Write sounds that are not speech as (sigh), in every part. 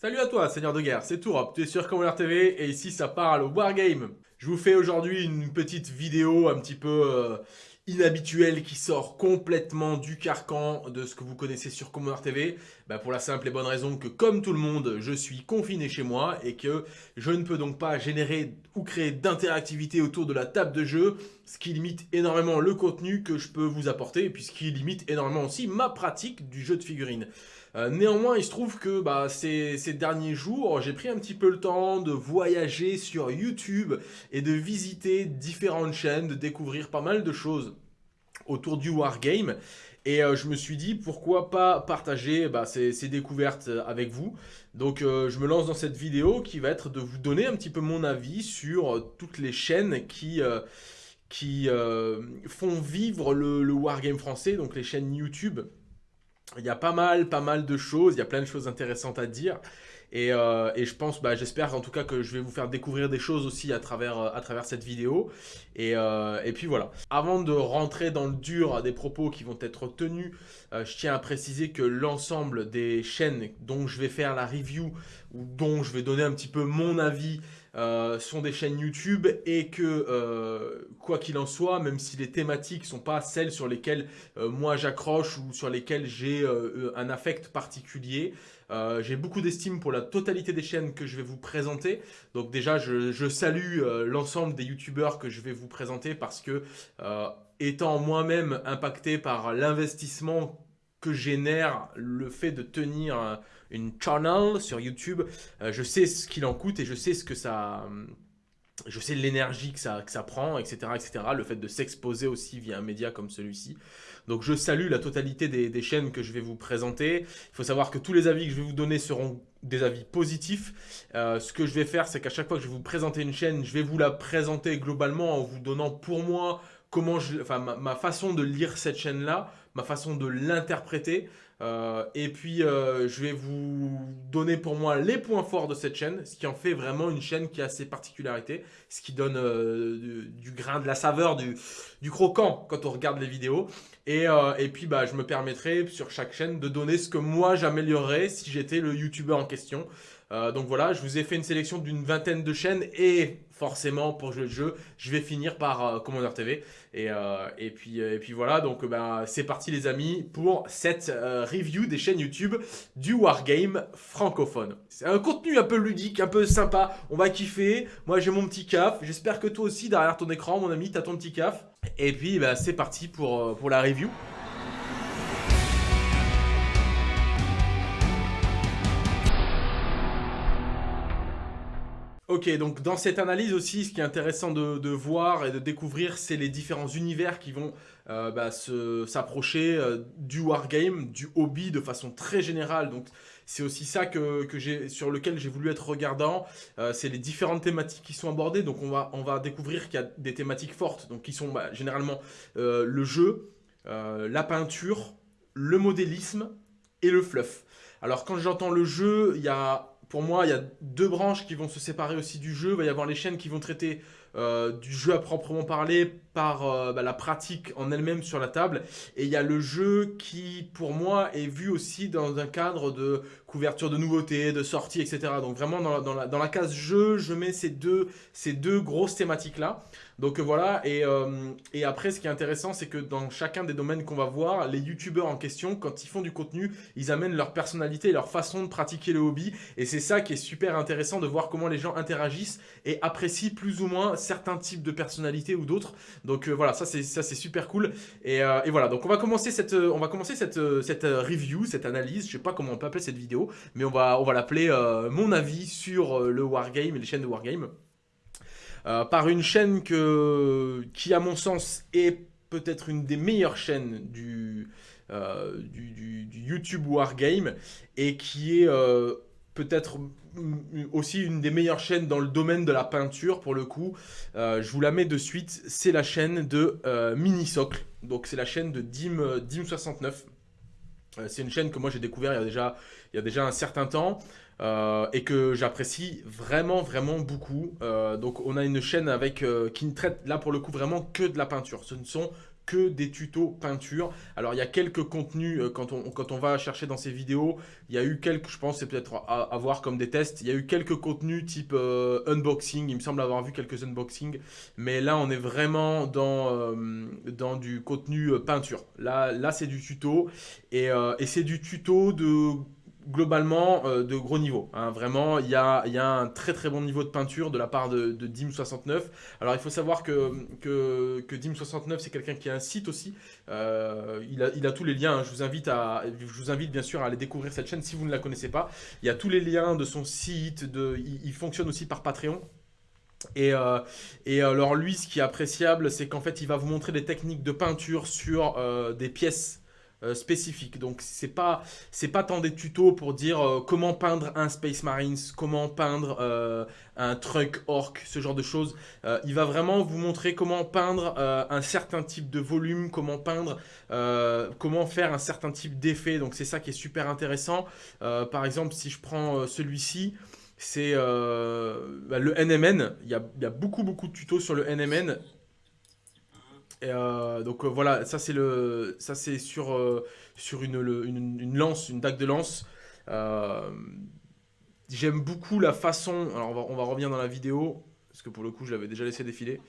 Salut à toi, Seigneur de Guerre, c'est Tourop, tu es sur Commander TV et ici ça parle Wargame. Je vous fais aujourd'hui une petite vidéo un petit peu euh, inhabituelle qui sort complètement du carcan de ce que vous connaissez sur Commander TV. Bah, pour la simple et bonne raison que comme tout le monde, je suis confiné chez moi et que je ne peux donc pas générer ou créer d'interactivité autour de la table de jeu, ce qui limite énormément le contenu que je peux vous apporter et puis ce qui limite énormément aussi ma pratique du jeu de figurines. Euh, néanmoins, il se trouve que bah, ces, derniers jours, j'ai pris un petit peu le temps de voyager sur YouTube et de visiter différentes chaînes, de découvrir pas mal de choses autour du Wargame. Et euh, je me suis dit, pourquoi pas partager bah, ces, découvertes avec vous. Donc euh, je me lance dans cette vidéo qui va être de vous donner un petit peu mon avis sur toutes les chaînes qui font vivre le, Wargame français, donc les chaînes YouTube il y a pas mal, pas mal de choses, il y a plein de choses intéressantes à dire. Et, euh, je pense, bah, j'espère en tout cas que je vais vous faire découvrir des choses aussi à travers, euh, cette vidéo. Euh, et, puis voilà. Avant de rentrer dans le dur des propos qui vont être tenus, je tiens à préciser que l'ensemble des chaînes dont je vais faire la review ou dont je vais donner un petit peu mon avis euh, sont des chaînes YouTube et que, euh, quoi qu'il en soit, même si les thématiques sont pas celles sur lesquelles euh, moi j'accroche ou sur lesquelles j'ai un affect particulier, j'ai beaucoup d'estime pour la totalité des chaînes que je vais vous présenter. Donc déjà, je, je salue l'ensemble des YouTubeurs que je vais vous présenter parce que, étant moi-même impacté par l'investissement que génère le fait de tenir une channel sur YouTube. Euh, je sais ce qu'il en coûte et je sais ce que ça... Euh, je sais l'énergie que ça, que ça prend, etc., etc. Le fait de s'exposer aussi via un média comme celui-ci. Donc je salue la totalité des, chaînes que je vais vous présenter. Il faut savoir que tous les avis que je vais vous donner seront des avis positifs. Euh, ce que je vais faire, c'est qu'à chaque fois que je vais vous présenter une chaîne, je vais vous la présenter globalement en vous donnant pour moi comment je, enfin, ma façon de lire cette chaîne-là, ma façon de l'interpréter. Euh, et puis, euh, je vais vous donner pour moi les points forts de cette chaîne, ce qui en fait vraiment une chaîne qui a ses particularités, ce qui donne euh, du, grain, de la saveur, du, croquant quand on regarde les vidéos. Et, et puis, bah, je me permettrai sur chaque chaîne de donner ce que moi j'améliorerais si j'étais le youtubeur en question. Donc voilà, je vous ai fait une sélection d'une vingtaine de chaînes et forcément pour jouer le jeu, je vais finir par euh, Commander TV. Euh, et, puis, et puis voilà, donc bah, c'est parti les amis pour cette review des chaînes YouTube du Wargame francophone. C'est un contenu un peu ludique, un peu sympa, on va kiffer. Moi j'ai mon petit caf, j'espère que toi aussi derrière ton écran mon ami, t'as ton petit caf. Et puis bah, c'est parti pour, pour la review. Ok, donc dans cette analyse aussi, ce qui est intéressant de, voir et de découvrir, c'est les différents univers qui vont euh, bah, s'approcher euh, du wargame, du hobby de façon très générale. Donc c'est aussi ça que, que sur lequel j'ai voulu être regardant. Euh, c'est les différentes thématiques qui sont abordées. Donc on va, on va découvrir qu'il y a des thématiques fortes, donc qui sont bah, généralement le jeu, la peinture, le modélisme et le fluff. Alors quand j'entends le jeu, il y a pour moi, il y a deux branches qui vont se séparer aussi du jeu. Il va y avoir les chaînes qui vont traiter euh, du jeu à proprement parler par euh, bah, la pratique en elle-même sur la table. Et il y a le jeu qui, pour moi, est vu aussi dans un cadre de couverture de nouveautés, de sorties, etc. Donc vraiment, dans la, dans la, dans la case jeu, je mets ces deux, ces deux grosses thématiques-là. Donc voilà, et, euh, et, après, ce qui est intéressant, c'est que dans chacun des domaines qu'on va voir, les youtubeurs en question, quand ils font du contenu, ils amènent leur personnalité, leur façon de pratiquer le hobby. Et c'est ça qui est super intéressant de voir comment les gens interagissent et apprécient plus ou moins certains types de personnalités ou d'autres. Donc euh, voilà, ça c'est super cool. Et, euh, et, voilà, donc on va commencer cette, on va commencer cette, review, cette analyse, je sais pas comment on peut appeler cette vidéo, mais on va, on l'appeler mon avis sur le Wargame et les chaînes de Wargame. Euh, par une chaîne qui, à mon sens, est peut-être une des meilleures chaînes du, euh, YouTube Wargame et qui est euh, peut-être aussi une des meilleures chaînes dans le domaine de la peinture pour le coup. je vous la mets de suite, c'est la chaîne de Minisocle. Donc c'est la chaîne de Dim, Dim69. c'est une chaîne que moi j'ai découvert il y, a déjà, il y a déjà un certain temps. Euh, et que j'apprécie vraiment vraiment beaucoup. Euh, donc on a une chaîne avec euh, qui ne traite là pour le coup vraiment que de la peinture. Ce ne sont que des tutos peinture. Alors, il y a quelques contenus, euh, quand, on, quand on va chercher dans ces vidéos, il y a eu quelques, je pense, c'est peut-être à, voir comme des tests, il y a eu quelques contenus type euh, unboxing, il me semble avoir vu quelques unboxings, mais là, on est vraiment dans, euh, dans du contenu peinture. Là, là c'est du tuto, et, et c'est du tuto de globalement euh, de gros niveau. Hein. Vraiment, il y a, un très très bon niveau de peinture de la part de, Dim69. Alors il faut savoir que, que, Dim69 c'est quelqu'un qui a un site aussi. Euh, il, a, il, a, tous les liens. Hein. Je, vous invite à, je vous invite bien sûr à aller découvrir cette chaîne si vous ne la connaissez pas. Il y a tous les liens de son site. Il, fonctionne aussi par Patreon. Et, euh, et, alors lui, ce qui est appréciable, c'est qu'en fait, il va vous montrer des techniques de peinture sur des pièces euh, spécifique. Donc c'est pas c'est pas tant des tutos pour dire euh, comment peindre un Space Marines, comment peindre euh, un truck orc, ce genre de choses. il va vraiment vous montrer comment peindre un certain type de volume, comment peindre, comment faire un certain type d'effet. Donc c'est ça qui est super intéressant. par exemple, si je prends celui-ci, c'est bah, le NMN. Il y a, il y a beaucoup beaucoup de tutos sur le NMN. Euh, donc euh, voilà, ça c'est sur euh, une, lance, une dague de lance. J'aime beaucoup la façon. Alors on va, revenir dans la vidéo parce que pour le coup je l'avais déjà laissé défiler.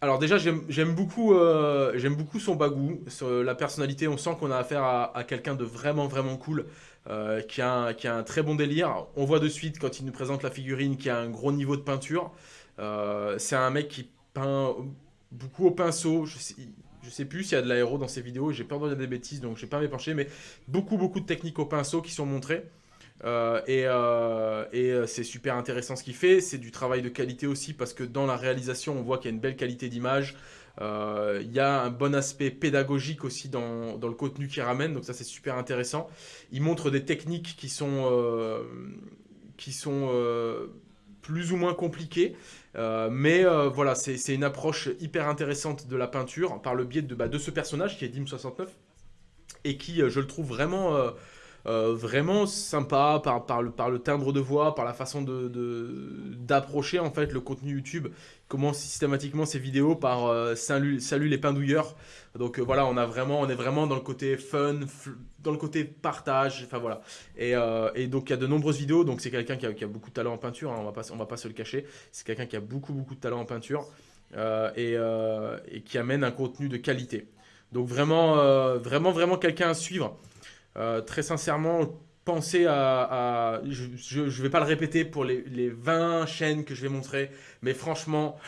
Alors déjà j'aime beaucoup, son bagou, la personnalité. On sent qu'on a affaire à, à quelqu'un de vraiment vraiment cool. qui, a un, qui, a un, très bon délire. On voit de suite quand il nous présente la figurine qui a un gros niveau de peinture. c'est un mec qui beaucoup au pinceau. Je sais, sais plus s'il y a de l'aéro dans ces vidéos, j'ai peur de dire des bêtises, donc je vais pas m'épancher, mais beaucoup, beaucoup de techniques au pinceau qui sont montrées. Euh, et, euh, euh, c'est super intéressant ce qu'il fait. C'est du travail de qualité aussi parce que dans la réalisation, on voit qu'il y a une belle qualité d'image. Il y a un bon aspect pédagogique aussi dans, le contenu qu'il ramène, donc ça c'est super intéressant. Il montre des techniques qui sont plus ou moins compliquées, euh, mais euh, voilà, c'est une approche hyper intéressante de la peinture par le biais de, bah, de ce personnage qui est Dim69 et qui, euh, je le trouve vraiment euh, vraiment sympa par, le, timbre de voix, par la façon d'approcher de, en fait le contenu YouTube. Comment systématiquement ces vidéos par euh, salut, salut les pindouilleurs. Donc euh, voilà, on, a vraiment, on est vraiment dans le côté fun, dans le côté partage. Enfin voilà. Et, donc il y a de nombreuses vidéos. Donc c'est quelqu'un qui a, beaucoup de talent en peinture. Hein, on va pas, va pas se le cacher. C'est quelqu'un qui a beaucoup beaucoup de talent en peinture et, et, qui amène un contenu de qualité. Donc vraiment, vraiment, vraiment quelqu'un à suivre. Euh, très sincèrement, pensez à... je ne vais pas le répéter pour les, 20 chaînes que je vais montrer, mais franchement,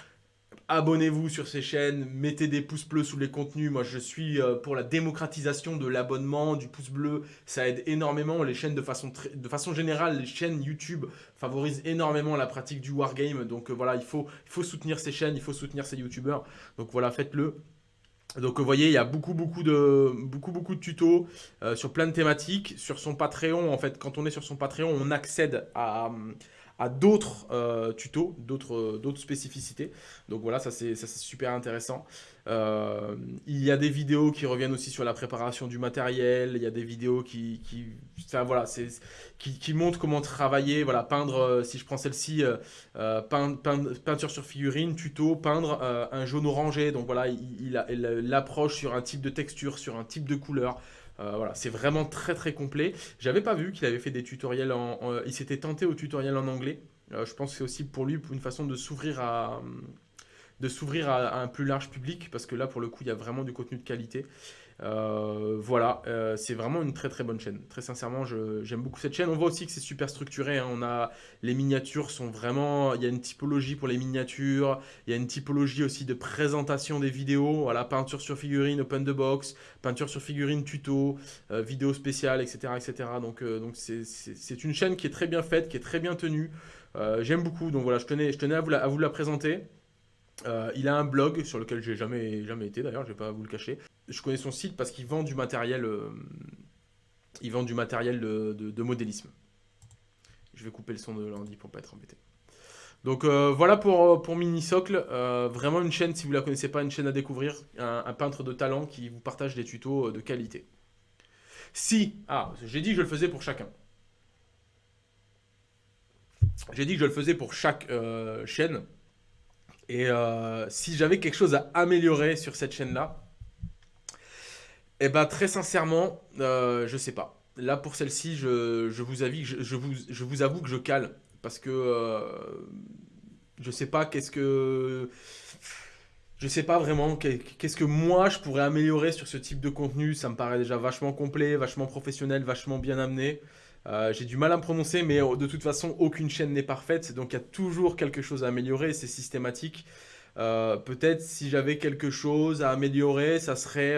abonnez-vous sur ces chaînes, mettez des pouces bleus sous les contenus. Moi, je suis euh, pour la démocratisation de l'abonnement, du pouce bleu. Ça aide énormément les chaînes de façon, générale. Les chaînes YouTube favorisent énormément la pratique du wargame. Donc euh, voilà, il faut, il faut soutenir ces chaînes, il faut soutenir ces YouTubeurs. Donc voilà, faites-le. Donc vous voyez, il y a beaucoup beaucoup de, beaucoup, beaucoup de tutos euh, sur plein de thématiques. Sur son Patreon, en fait, quand on est sur son Patreon, on accède à, à d'autres euh, tutos, d'autres spécificités. Donc voilà, ça c'est super intéressant. Euh, il y a des vidéos qui reviennent aussi sur la préparation du matériel. Il y a des vidéos qui, qui, voilà, qui, montrent comment travailler. Voilà, peindre, euh, si je prends celle-ci, peinture sur figurine, tuto, peindre un jaune orangé. Donc voilà, il, il l'approche sur un type de texture, sur un type de couleur. Euh, voilà, c'est vraiment très très complet. J'avais pas vu qu'il avait fait des tutoriels en... il s'était tenté au tutoriel en anglais. Euh, je pense que c'est aussi pour lui une façon de s'ouvrir à de s'ouvrir à, un plus large public parce que là pour le coup il y a vraiment du contenu de qualité. Euh, voilà, euh, c'est vraiment une très très bonne chaîne. Très sincèrement, j'aime beaucoup cette chaîne. On voit aussi que c'est super structuré. Hein. On a les miniatures sont vraiment. Il y a une typologie pour les miniatures. Il y a une typologie aussi de présentation des vidéos. Voilà, peinture sur figurine, open the box, peinture sur figurine, tuto, euh, vidéo spéciale, etc., etc. Donc c'est une chaîne qui est très bien faite, qui est très bien tenue. j'aime beaucoup. Donc voilà, je tenais je à vous la présenter. Euh, il a un blog sur lequel j'ai jamais, jamais été d'ailleurs, je vais pas vous le cacher. Je connais son site parce qu'il vend du matériel, euh, il vend du matériel de, modélisme. Je vais couper le son de lundi pour pas être embêté. Donc euh, voilà pour, pour Mini Socle, vraiment une chaîne, si vous la connaissez pas, une chaîne à découvrir, un, peintre de talent qui vous partage des tutos de qualité. Si, ah, j'ai dit que je le faisais pour chacun. J'ai dit que je le faisais pour chaque chaîne. Et euh, si j'avais quelque chose à améliorer sur cette chaîne-là, eh ben très sincèrement, euh, je sais pas. Là pour celle-ci, je, vous avoue que je cale parce que euh, je sais pas qu'est-ce que je sais pas vraiment qu'est-ce que moi je pourrais améliorer sur ce type de contenu. Ça me paraît déjà vachement complet, vachement professionnel, vachement bien amené. Euh, j'ai du mal à me prononcer, mais euh, de toute façon, aucune chaîne n'est parfaite, donc il y a toujours quelque chose à améliorer, c'est systématique. Euh, peut-être si j'avais quelque chose à améliorer, ça serait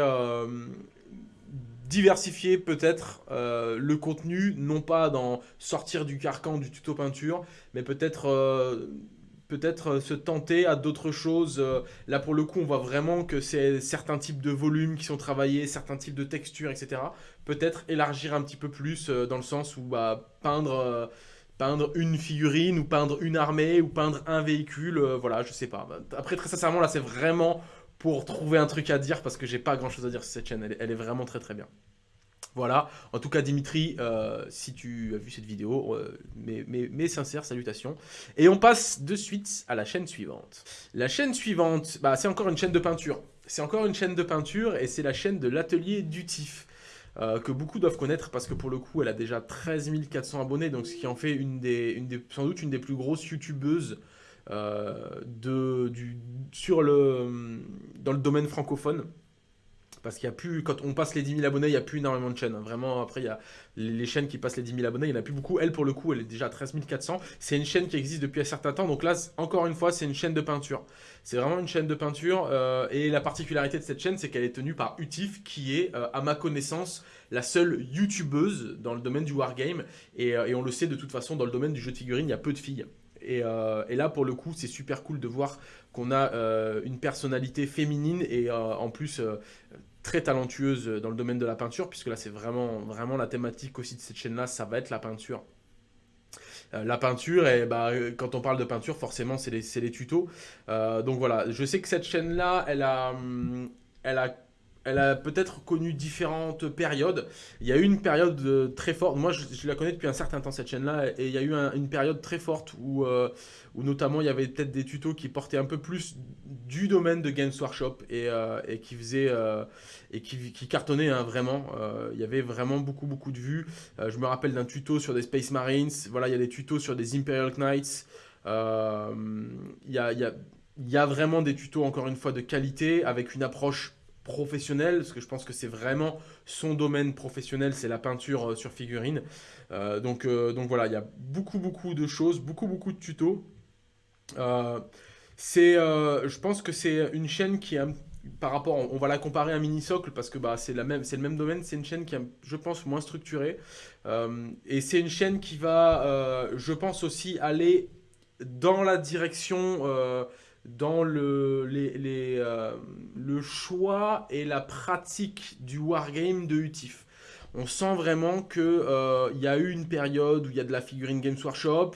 diversifier peut-être le contenu, non pas dans sortir du carcan du tuto peinture, mais peut-être peut-être euh, se tenter à d'autres choses. Euh, là, pour le coup, on voit vraiment que c'est certains types de volumes qui sont travaillés, certains types de textures, etc. Peut-être élargir un petit peu plus euh, dans le sens où bah, peindre, peindre une figurine ou peindre une armée ou peindre un véhicule, voilà, je sais pas. Après, très sincèrement, là, c'est vraiment pour trouver un truc à dire parce que j'ai pas grand chose à dire sur cette chaîne. elle est vraiment très très bien. Voilà, en tout cas Dimitri, euh, si tu as vu cette vidéo, euh, mes, sincères salutations. Et on passe de suite à la chaîne suivante. La chaîne suivante, bah, c'est encore une chaîne de peinture. C'est encore une chaîne de peinture et c'est la chaîne de l'atelier Dutif. Euh, que beaucoup doivent connaître parce que pour le coup elle a déjà 13 400 abonnés, donc ce qui en fait sans doute une des plus grosses youtubeuses du, dans le domaine francophone. Parce qu'il y a plus, quand on passe les 10 000 abonnés, il n'y a plus énormément de chaînes. Hein. Vraiment, après, il y a les chaînes qui passent les 10 000 abonnés, il n'y en a plus beaucoup. Elle, pour le coup, elle est déjà à 13 400. C'est une chaîne qui existe depuis un certain temps. Donc là, encore une fois, c'est une chaîne de peinture. C'est vraiment une chaîne de peinture. Euh, et la particularité de cette chaîne, c'est qu'elle est tenue par Utif, qui est, euh, à ma connaissance, la seule youtubeuse dans le domaine du wargame. Et, euh, et on le sait de toute façon, dans le domaine du jeu de figurines, il y a peu de filles. Et, et, là, pour le coup, c'est super cool de voir qu'on a une personnalité féminine et en plus très talentueuse dans le domaine de la peinture, puisque là c'est vraiment, vraiment la thématique aussi de cette chaîne-là, ça va être la peinture. Euh, la peinture, et bah, quand on parle de peinture, forcément c'est les, les, tutos. Euh, donc voilà, je sais que cette chaîne-là, elle a, hum, elle a elle a peut-être connu différentes périodes. Il y a eu une période euh, très forte, moi je, la connais depuis un certain temps cette chaîne-là, et il y a eu une période très forte où, euh, où notamment il y avait peut-être des tutos qui portaient un peu plus du domaine de Games Workshop et, euh, qui faisaient et qui, cartonnaient hein, vraiment. il y avait vraiment beaucoup beaucoup de vues. je me rappelle d'un tuto sur des Space Marines, voilà, il y a des tutos sur des Imperial Knights. il y a il y a vraiment des tutos, encore une fois, de qualité, avec une approche professionnel, parce que je pense que c'est vraiment son domaine professionnel, c'est la peinture euh, sur figurine. Euh, donc, euh, donc voilà, il y a beaucoup, beaucoup de choses, beaucoup, beaucoup de tutos. c'est, je pense que c'est une chaîne qui a, par rapport, on, va la comparer à Mini-Socle, parce que bah, c'est le même domaine, c'est une chaîne qui est, je pense, moins structurée. et c'est une chaîne qui va, je pense aussi, aller dans la direction dans le, les, euh, le choix et la pratique du wargame de Utif. On sent vraiment qu'il euh, y a eu une période où il y a de la figurine Games Workshop.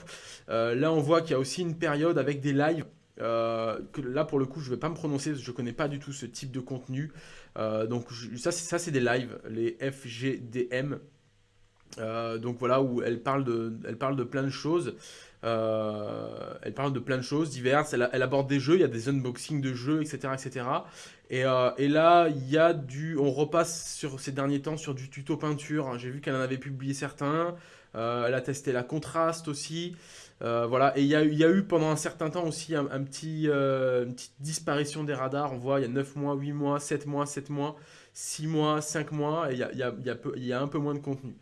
Euh, là, on voit qu'il y a aussi une période avec des lives. que là, pour le coup, je ne vais pas me prononcer, je ne connais pas du tout ce type de contenu. donc, ça, c'est des lives, les FGDM. Donc voilà, où elle parle de, elle parle de plein de choses. Euh, elle parle de plein de choses diverses. Elle, aborde des jeux, il y a des unboxings de jeux, etc. etc. Et, euh, et là, il y a du. On repasse sur ces derniers temps sur du tuto peinture. J'ai vu qu'elle en avait publié certains. Euh, elle a testé la contraste aussi. voilà. Et il y, a, y, a, eu pendant un certain temps aussi un, petit, une petite disparition des radars. On voit, il y a 9 mois, 8 mois, 7 mois, 7 mois, 6 mois, 5 mois. Et il y a, il y a, il y a un peu moins de contenu.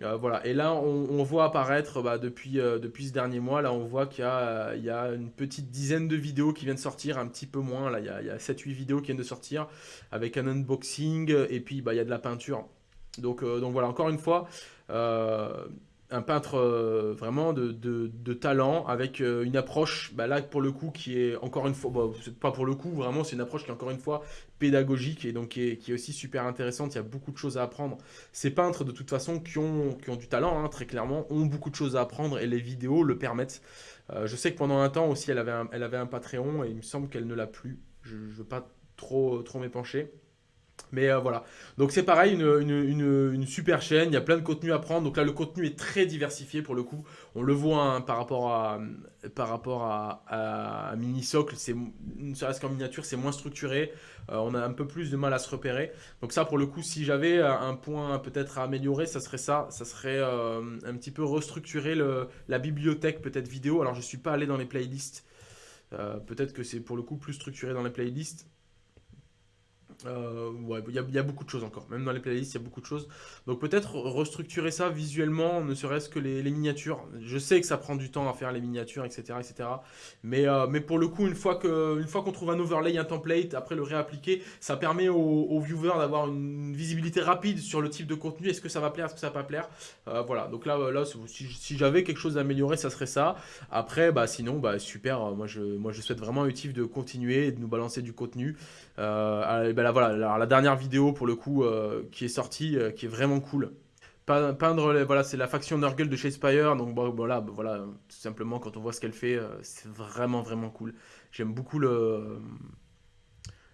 Euh, voilà. Et là, on, voit apparaître bah, depuis, euh, depuis ce dernier mois, là, on voit qu'il y, a, il y a une petite dizaine de vidéos qui viennent de sortir, un petit peu moins. Là, il y a, a 7-8 vidéos qui viennent de sortir avec un unboxing et puis bah, il y a de la peinture. Donc, euh, donc voilà, encore une fois, un peintre euh, vraiment de, talent avec euh, une approche, bah là pour le coup qui est encore une fois, pas pour le coup, vraiment c'est une approche qui est encore une fois pédagogique et donc qui est, aussi super intéressante, il y a beaucoup de choses à apprendre. Ces peintres de toute façon qui ont, du talent, hein, très clairement, ont beaucoup de choses à apprendre et les vidéos le permettent. Euh, je sais que pendant un temps aussi elle avait un, elle Patreon et il me semble qu'elle ne l'a plus, je ne veux pas trop, trop m'épancher. Mais euh, voilà. Donc c'est pareil, une, super chaîne, il y a plein de contenu à prendre. Donc là, le contenu est très diversifié pour le coup. On le voit hein, par rapport à, par rapport à, Mini Socle, ne serait-ce qu'en miniature, c'est moins structuré. Euh, on a un peu plus de mal à se repérer. Donc ça, pour le coup, si j'avais un point peut-être à améliorer, ça serait ça. Ça serait euh, un petit peu restructurer le, la bibliothèque peut-être vidéo. Alors je ne suis pas allé dans les playlists. peut-être que c'est pour le coup plus structuré dans les playlists. Euh, il y, a beaucoup de choses encore. Même dans les playlists, il y a beaucoup de choses. Donc peut-être restructurer ça visuellement, ne serait-ce que les, miniatures. Je sais que ça prend du temps à faire les miniatures, etc. etc. Mais, euh, mais pour le coup, une fois qu'on trouve un overlay, un template, après le réappliquer, ça permet aux, viewers d'avoir une visibilité rapide sur le type de contenu. Est-ce que ça va plaire, est-ce que ça va pas plaire? Euh, Voilà, donc là, là si, j'avais quelque chose à améliorer, ça serait ça. Après, bah, sinon, bah, super. Moi je, moi, je souhaite vraiment utile de continuer de nous balancer du contenu. Euh, ben voilà, la dernière vidéo pour le coup euh, qui est sortie, euh, qui est vraiment cool. Peindre, voilà, c'est la faction Nurgle de Shadespire, donc voilà, voilà, tout simplement quand on voit ce qu'elle fait, c'est vraiment vraiment cool. J'aime beaucoup le,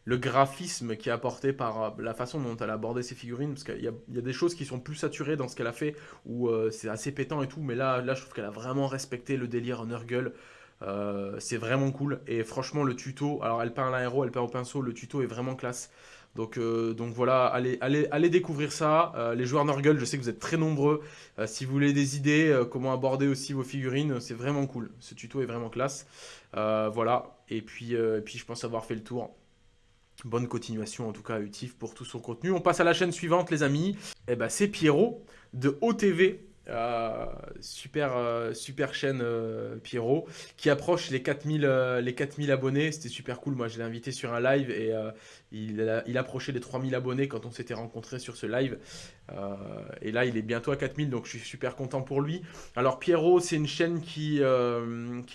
le graphisme qui est apporté par la façon dont elle a abordé ses figurines, parce qu'il y, y, a des choses qui sont plus saturées dans ce qu'elle a fait, où c'est assez pétant et tout, mais là, là je trouve qu'elle a vraiment respecté le délire Nurgle. Euh, c'est vraiment cool. Et franchement, le tuto, alors elle peint à l'aéro, elle peint au pinceau, le tuto est vraiment classe. Donc, euh, donc voilà, allez, allez, allez découvrir ça. Euh, les joueurs Nurgle, je sais que vous êtes très nombreux. si vous voulez des idées, comment aborder aussi vos figurines, c'est vraiment cool. Ce tuto est vraiment classe. voilà, et puis, puis je pense avoir fait le tour. Bonne continuation en tout cas à Utif pour tout son contenu. On passe à la chaîne suivante les amis. Et eh ben, c'est Pierrot de OTV. Euh, super, euh, super chaîne euh, Pierrot qui approche les 4000, les 4000 abonnés. C'était super cool. Moi, je l'ai invité sur un live et il, approchait les 3000 abonnés quand on s'était rencontrés sur ce live. et là, il est bientôt à 4000, donc je suis super content pour lui. Alors, Pierrot, c'est une chaîne qui,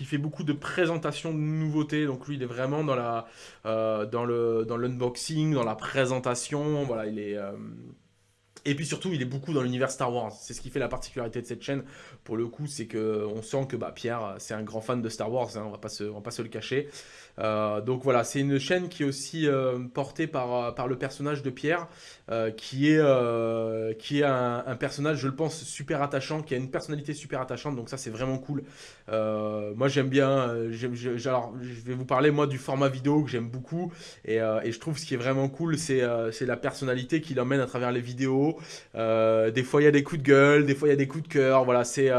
fait beaucoup de présentations de nouveautés. Donc, lui, il est vraiment dans dans l'unboxing, dans la présentation. Voilà, il est et puis surtout, il est beaucoup dans l'univers Star Wars. C'est ce qui fait la particularité de cette chaîne. Pour le coup, c'est que on sent que bah, Pierre, c'est un grand fan de Star Wars. Hein, on va va pas se le cacher. Euh, donc voilà, c'est une chaîne qui est aussi euh, portée euh, par le personnage de Pierre, qui est, qui est un, personnage, je le pense, super attachant, qui a une personnalité super attachante, donc ça c'est vraiment cool. moi j'aime bien, je vais vous parler moi du format vidéo que j'aime beaucoup, et, et, je trouve ce qui est vraiment cool, c'est la personnalité qui l'emmène à travers les vidéos. des fois il y a des coups de gueule, des fois il y a des coups de cœur, voilà, c'est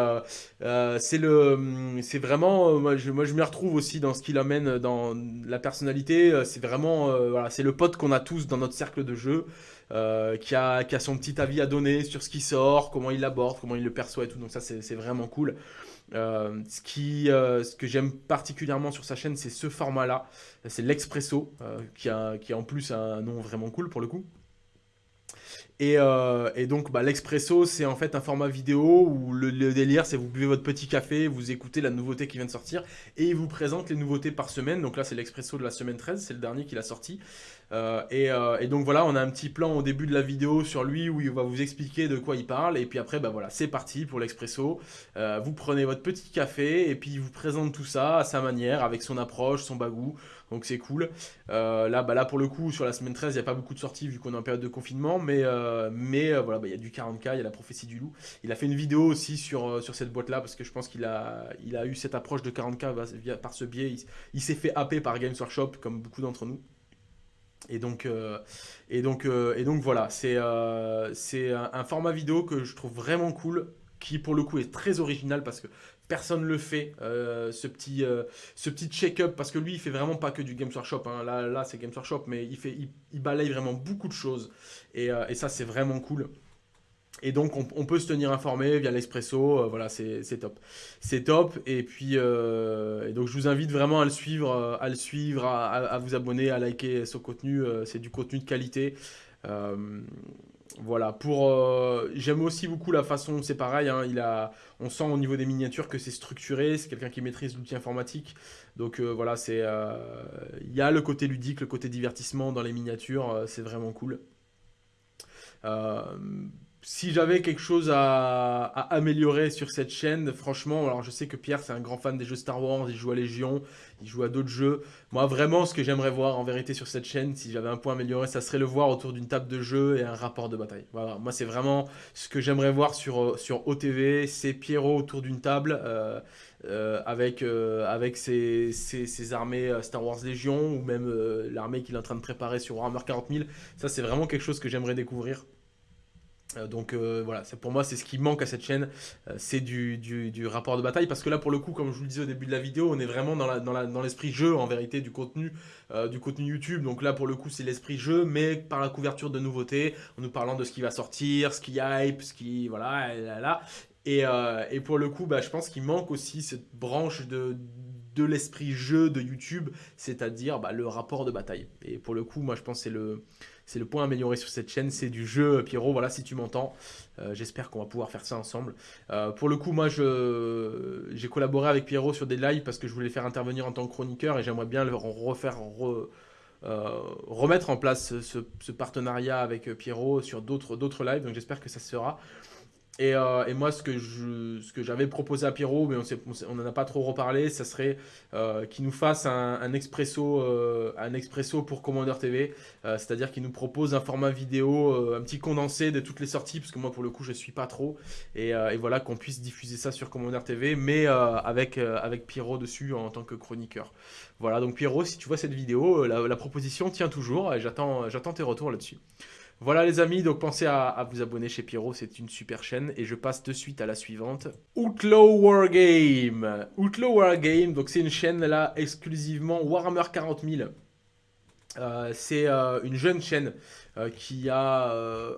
le c'est vraiment, moi je, moi je m'y retrouve aussi dans ce qu'il amène dans la personnalité, euh, c'est vraiment euh, voilà, c'est le pote qu'on a tous dans notre cercle de jeu, euh, qui, a, qui a son petit avis à donner sur ce qui sort, comment il l'aborde, comment il le perçoit et tout. Donc ça, c'est vraiment cool. ce, qui, ce que j'aime particulièrement sur sa chaîne, c'est ce format-là. C'est l'Expresso, qui, a, qui a en plus un nom vraiment cool pour le coup. Euh, et, donc, bah, l'expresso, c'est en fait un format vidéo où le, délire, c'est vous buvez votre petit café, vous écoutez la nouveauté qui vient de sortir, et il vous présente les nouveautés par semaine. Donc là, c'est l'expresso de la semaine 13, c'est le dernier qu'il a sorti. Euh, euh, et, donc voilà, on a un petit plan au début de la vidéo sur lui où il va vous expliquer de quoi il parle. Et puis après, bah voilà, c'est parti pour l'expresso. vous prenez votre petit café et puis il vous présente tout ça à sa manière, avec son approche, son bagou donc c'est cool. Euh, là, bah, là, pour le coup, sur la semaine 13, il n'y a pas beaucoup de sorties vu qu'on est en période de confinement, mais, euh, mais euh, voilà, bah, il y a du 40K, il y a la prophétie du loup. Il a fait une vidéo aussi sur, sur cette boîte-là, parce que je pense qu'il a, il a eu cette approche de 40K via, par ce biais. Il, s'est fait happer par Games Workshop, comme beaucoup d'entre nous. Et donc, et donc, voilà, c'est c'est un, format vidéo que je trouve vraiment cool, qui pour le coup est très original parce que personne le fait, euh, ce petit, euh, check-up, parce que lui, il fait vraiment pas que du Games Workshop. Hein. Là, là c'est Games Workshop, mais il, fait, il, balaye vraiment beaucoup de choses. Euh, et ça, c'est vraiment cool. Et donc, on, peut se tenir informé via l'Expresso. voilà, c'est top. C'est top. Et puis, et donc, je vous invite vraiment à le suivre, à le suivre, à, vous abonner, à liker son contenu. c'est du contenu de qualité. Voilà, pour euh, j'aime aussi beaucoup la façon, c'est pareil, hein, on sent au niveau des miniatures que c'est structuré, c'est quelqu'un qui maîtrise l'outil informatique, donc euh, voilà, c'est, euh, il y a le côté ludique, le côté divertissement dans les miniatures, c'est vraiment cool. Si j'avais quelque chose à, améliorer sur cette chaîne, franchement, alors je sais que Pierre c'est un grand fan des jeux Star Wars, il joue à Légion, il joue à d'autres jeux. Moi vraiment ce que j'aimerais voir en vérité sur cette chaîne, si j'avais un point à améliorer, ça serait le voir autour d'une table de jeu et un rapport de bataille. Voilà, moi c'est vraiment ce que j'aimerais voir sur, sur OTV, c'est Pierrot autour d'une table euh, euh, avec, euh, avec ses, ses, armées Star Wars Légion ou même l'armée qu'il est en train de préparer sur Warhammer 40 000. Ça c'est vraiment quelque chose que j'aimerais découvrir. Euh, donc euh, voilà, pour moi c'est ce qui manque à cette chaîne, euh, c'est du, rapport de bataille, parce que là pour le coup, comme je vous le disais au début de la vidéo, on est vraiment dans l'esprit dans jeu en vérité du contenu, du contenu YouTube, donc là pour le coup c'est l'esprit jeu, mais par la couverture de nouveautés, en nous parlant de ce qui va sortir, ce qui hype, ce qui... voilà, là, là. Et, et pour le coup, bah, je pense qu'il manque aussi cette branche de, de l'esprit jeu de YouTube, c'est-à-dire bah, le rapport de bataille. Et pour le coup, moi je pense que c'est le c'est le point amélioré sur cette chaîne, c'est du jeu. Pierrot, voilà, si tu m'entends, euh, j'espère qu'on va pouvoir faire ça ensemble. Euh, pour le coup, moi, j'ai collaboré avec Pierrot sur des lives parce que je voulais faire intervenir en tant que chroniqueur et j'aimerais bien refaire, euh, remettre en place ce, ce partenariat avec Pierrot sur d'autres lives. Donc j'espère que ça se Euh, et, moi, ce que, je, ce que j'avais proposé à Pierrot, mais on n'en a pas trop reparlé, ça serait euh, qu'il nous fasse un, expresso, euh, un expresso pour Commander TV. C'est-à-dire qu'il nous propose un format vidéo, un petit condensé de toutes les sorties, parce que moi, pour le coup, je ne suis pas trop. Et, voilà, qu'on puisse diffuser ça sur Commander TV, mais avec, avec Pierrot dessus en tant que chroniqueur. Voilà, donc Pierrot, si tu vois cette vidéo, la, la proposition tient toujours et j'attends tes retours là-dessus. Voilà les amis, donc pensez à, vous abonner chez Pierrot, c'est une super chaîne. Et je passe de suite à la suivante. Outlaw Wargame. Outlaw Wargame, donc c'est une chaîne là exclusivement Warhammer 40 000. Euh, c'est euh, une jeune chaîne euh, qui a,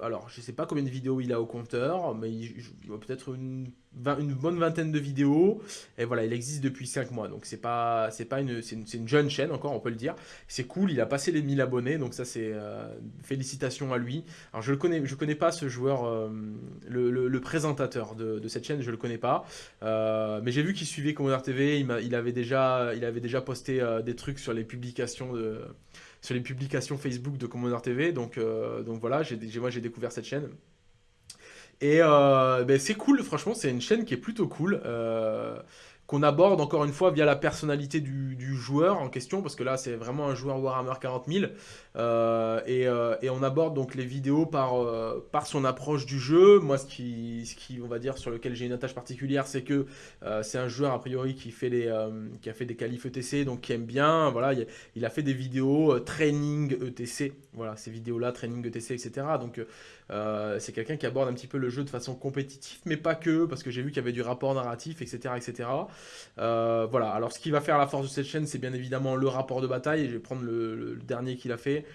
alors je sais pas combien de vidéos il a au compteur, mais il, il a peut-être une une bonne vingtaine de vidéos. Et voilà il existe depuis 5 mois. Donc c'est pas c'est pas une c'est une, jeune chaîne encore on peut le dire. C'est cool il a passé les 1000 abonnés. Donc ça c'est euh, félicitations à lui. Alors je le connais connais pas ce joueur euh, le, présentateur de, cette chaîne je le connais pas. Euh, mais j'ai vu qu'il suivait Commander TV il, il, avait déjà il avait déjà posté des trucs sur les publications de sur les publications Facebook de Commander TV donc donc voilà j'ai moi j'ai découvert cette chaîne et euh, ben, c'est cool, franchement, c'est une chaîne qui est plutôt cool. Euh, qu'on aborde encore une fois via la personnalité du, joueur en question, parce que là c'est vraiment un joueur Warhammer 40 000, euh, et, on aborde donc les vidéos par, par son approche du jeu. Moi ce qui, ce qui on va dire sur lequel j'ai une attache particulière, c'est que c'est un joueur a priori qui, fait les, qui a fait des qualifs ETC, donc qui aime bien, voilà, il, a fait des vidéos training ETC, voilà, ces vidéos là, training ETC, etc. Donc euh, c'est quelqu'un qui aborde un petit peu le jeu de façon compétitive, mais pas que, parce que j'ai vu qu'il y avait du rapport narratif, etc. etc. Euh, voilà, alors ce qui va faire la force de cette chaîne, c'est bien évidemment le rapport de bataille, je vais prendre le, dernier qu'il a fait.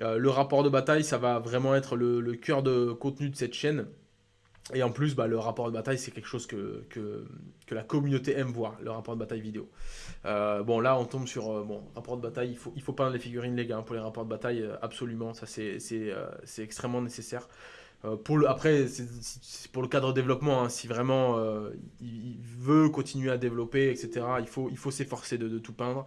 Euh, le rapport de bataille, ça va vraiment être le, le cœur de contenu de cette chaîne. Et en plus, bah, le rapport de bataille, c'est quelque chose que, que, la communauté aime voir, le rapport de bataille vidéo. Euh, bon, là, on tombe sur... Euh, bon, rapport de bataille, il faut, il faut peindre les figurines, les gars, hein, pour les rapports de bataille, euh, absolument, ça c'est extrêmement nécessaire. pour le, après, c'est pour le cadre développement, hein, si vraiment il, veut continuer à développer, etc., il faut, il faut s'efforcer de, de, tout peindre.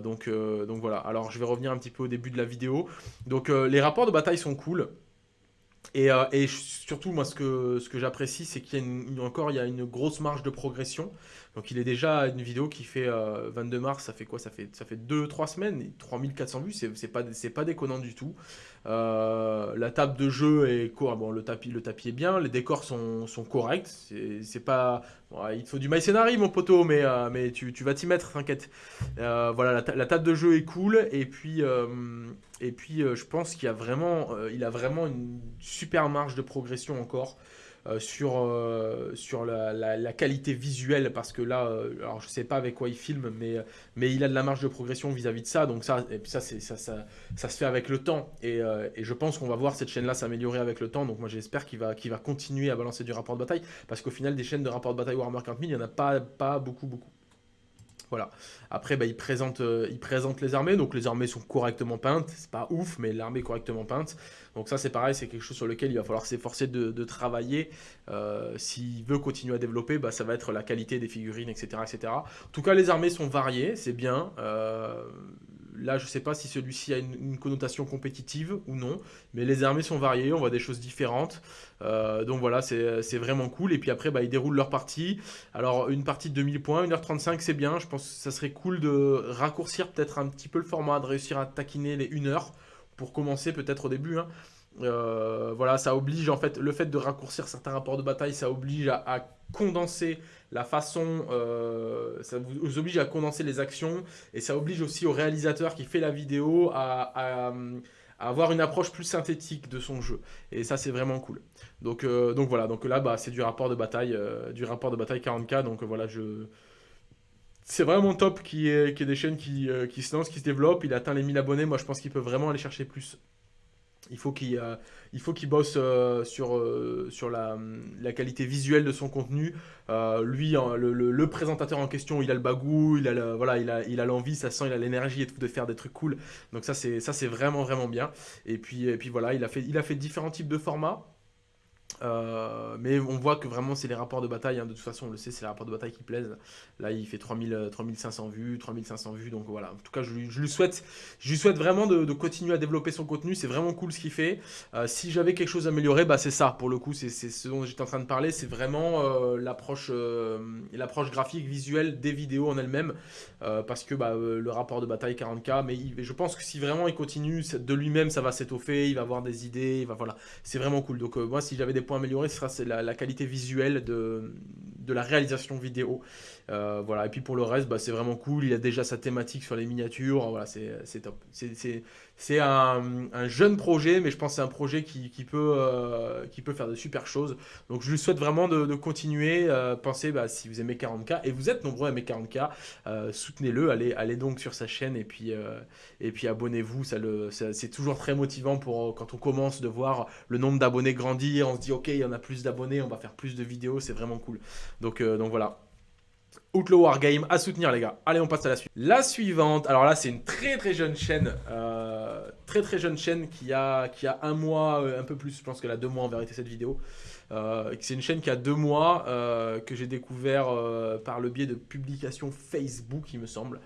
donc, donc voilà, alors je vais revenir un petit peu au début de la vidéo. Donc les rapports de bataille sont cool. Euh, et, surtout, moi, ce que, j'apprécie, c'est qu'il y a encore il y a une grosse marge de progression. Donc, il est déjà une vidéo qui fait 22 euh, mars, ça fait quoi? Ça fait, ça fait 2-3 semaines, 3400 vues, c'est pas déconnant du tout. Euh, la table de jeu est quoi bon, le tapis, le tapis est bien, les décors sont, sont corrects. C'est pas, il te faut du scénarii mon poteau, mais, euh, mais tu, tu vas t'y mettre, t'inquiète. Euh, voilà, la, table de jeu est cool, et puis, et puis je pense qu'il a vraiment, il a vraiment une super marge de progression encore. Euh, sur, euh, sur la, qualité visuelle, parce que là, euh, alors je sais pas avec quoi il filme, mais, il a de la marge de progression vis-à-vis de ça, donc ça, ça, se fait avec le temps, et, je pense qu'on va voir cette chaîne-là s'améliorer avec le temps, donc moi j'espère qu'il va, va continuer à balancer du rapport de bataille, parce qu'au final, des chaînes de rapport de bataille Warhammer 40 000, il n'y en a pas, pas beaucoup, beaucoup. Voilà. Après, bah, il, présente, euh, il présente les armées. Donc les armées sont correctement peintes. C'est pas ouf, mais l'armée est correctement peinte. Donc ça, c'est pareil, c'est quelque chose sur lequel il va falloir s'efforcer de, travailler. Euh, s'il veut continuer à développer, bah, ça va être la qualité des figurines, etc., etc. En tout cas, les armées sont variées, c'est bien. Euh, là, je sais pas si celui-ci a une, connotation compétitive ou non, mais les armées sont variées, on voit des choses différentes. Euh, donc voilà, c'est vraiment cool. Et puis après, bah, ils déroulent leur partie. Alors, une partie de 2000 points, 1h35, c'est bien. Je pense que ça serait cool de raccourcir peut-être un petit peu le format, de réussir à taquiner les 1 heure pour commencer peut-être au début. Hein. Euh, voilà, ça oblige en fait, le fait de raccourcir certains rapports de bataille, ça oblige à, condenser la façon, euh, ça vous oblige à condenser les actions et ça oblige aussi au réalisateur qui fait la vidéo à, avoir une approche plus synthétique de son jeu. Et ça, c'est vraiment cool. Donc, euh, voilà, donc là, bah, c'est du rapport de bataille, du rapport de bataille 40K. Donc voilà, je c'est vraiment top qu'il y, ait des chaînes qui, qui, se lancent, qui se développent. Il atteint les 1000 abonnés. Moi, je pense qu'il peut vraiment aller chercher plus. Il faut qu'il euh, il faut qu'il bosse euh, sur, euh, sur la, la, qualité visuelle de son contenu. lui, hein, le, présentateur en question, il a le bagou, il a voilà, il a, il a l'envie, ça sent, il a l'énergie et tout de faire des trucs cool. Donc ça, c'est ça, c'est vraiment vraiment bien. Et puis et puis voilà, il a fait il a fait différents types de formats. Euh, mais on voit que vraiment c'est les rapports de bataille, hein. de toute façon on le sait, c'est les rapports de bataille qui plaisent. Là il fait 3000, 3500 euh, vues, 3500 vues, donc voilà. En tout cas je lui, souhaite, je lui souhaite vraiment de, continuer à développer son contenu, c'est vraiment cool ce qu'il fait. Euh, si j'avais quelque chose à améliorer, bah, c'est ça pour le coup, c'est ce dont j'étais en train de parler, c'est vraiment l'approche l'approche graphique, visuelle des vidéos en elles-mêmes. parce que bah, le rapport de bataille 40k, mais je pense que si vraiment il continue de lui-même ça va s'étoffer, il va avoir des idées, voilà. c'est vraiment cool. Donc moi si j'avais des points améliorés, ce sera la, la qualité visuelle de, la réalisation vidéo. Euh, voilà. Et puis pour le reste, bah, c'est vraiment cool. Il a déjà sa thématique sur les miniatures. Voilà, c'est top. C'est un, un, jeune projet, mais je pense que c'est un projet qui, qui peut, euh, qui peut faire de super choses. Donc je lui souhaite vraiment de, continuer. Euh, pensez, bah, si vous aimez 40K, et vous êtes nombreux à aimer 40K, soutenez-le. Allez, donc sur sa chaîne et puis, abonnez-vous. C'est toujours très motivant pour quand on commence de voir le nombre d'abonnés grandir. On se dit, ok, il y en a plus d'abonnés, on va faire plus de vidéos. C'est vraiment cool. Donc voilà. Outlaw Wargame à soutenir les gars. Allez on passe à la suite. La suivante, alors là c'est une très très jeune chaîne, euh, très très jeune chaîne qui a, qui a un mois, euh, un peu plus, je pense qu'elle a deux mois en vérité cette vidéo. Euh, c'est une chaîne qui a deux mois, que j'ai découvert par le biais de publications Facebook il me semble.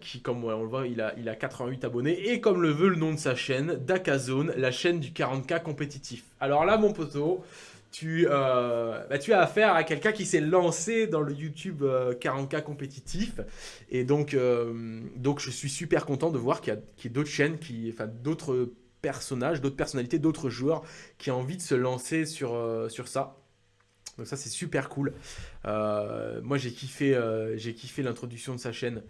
qui comme on le voit il a, il a 88 abonnés et comme le veut le nom de sa chaîne, Dakazone, la chaîne du 40k compétitif. Alors là mon poteau tu, euh, bah, tu as affaire à quelqu'un qui s'est lancé dans le YouTube 40K euh, compétitif. Et donc, euh, donc, je suis super content de voir qu'il y a, d'autres chaînes, enfin, d'autres personnages, d'autres personnalités, d'autres joueurs qui ont envie de se lancer sur, sur ça. Donc ça, c'est super cool. moi, j'ai kiffé, j'ai kiffé l'introduction de sa chaîne.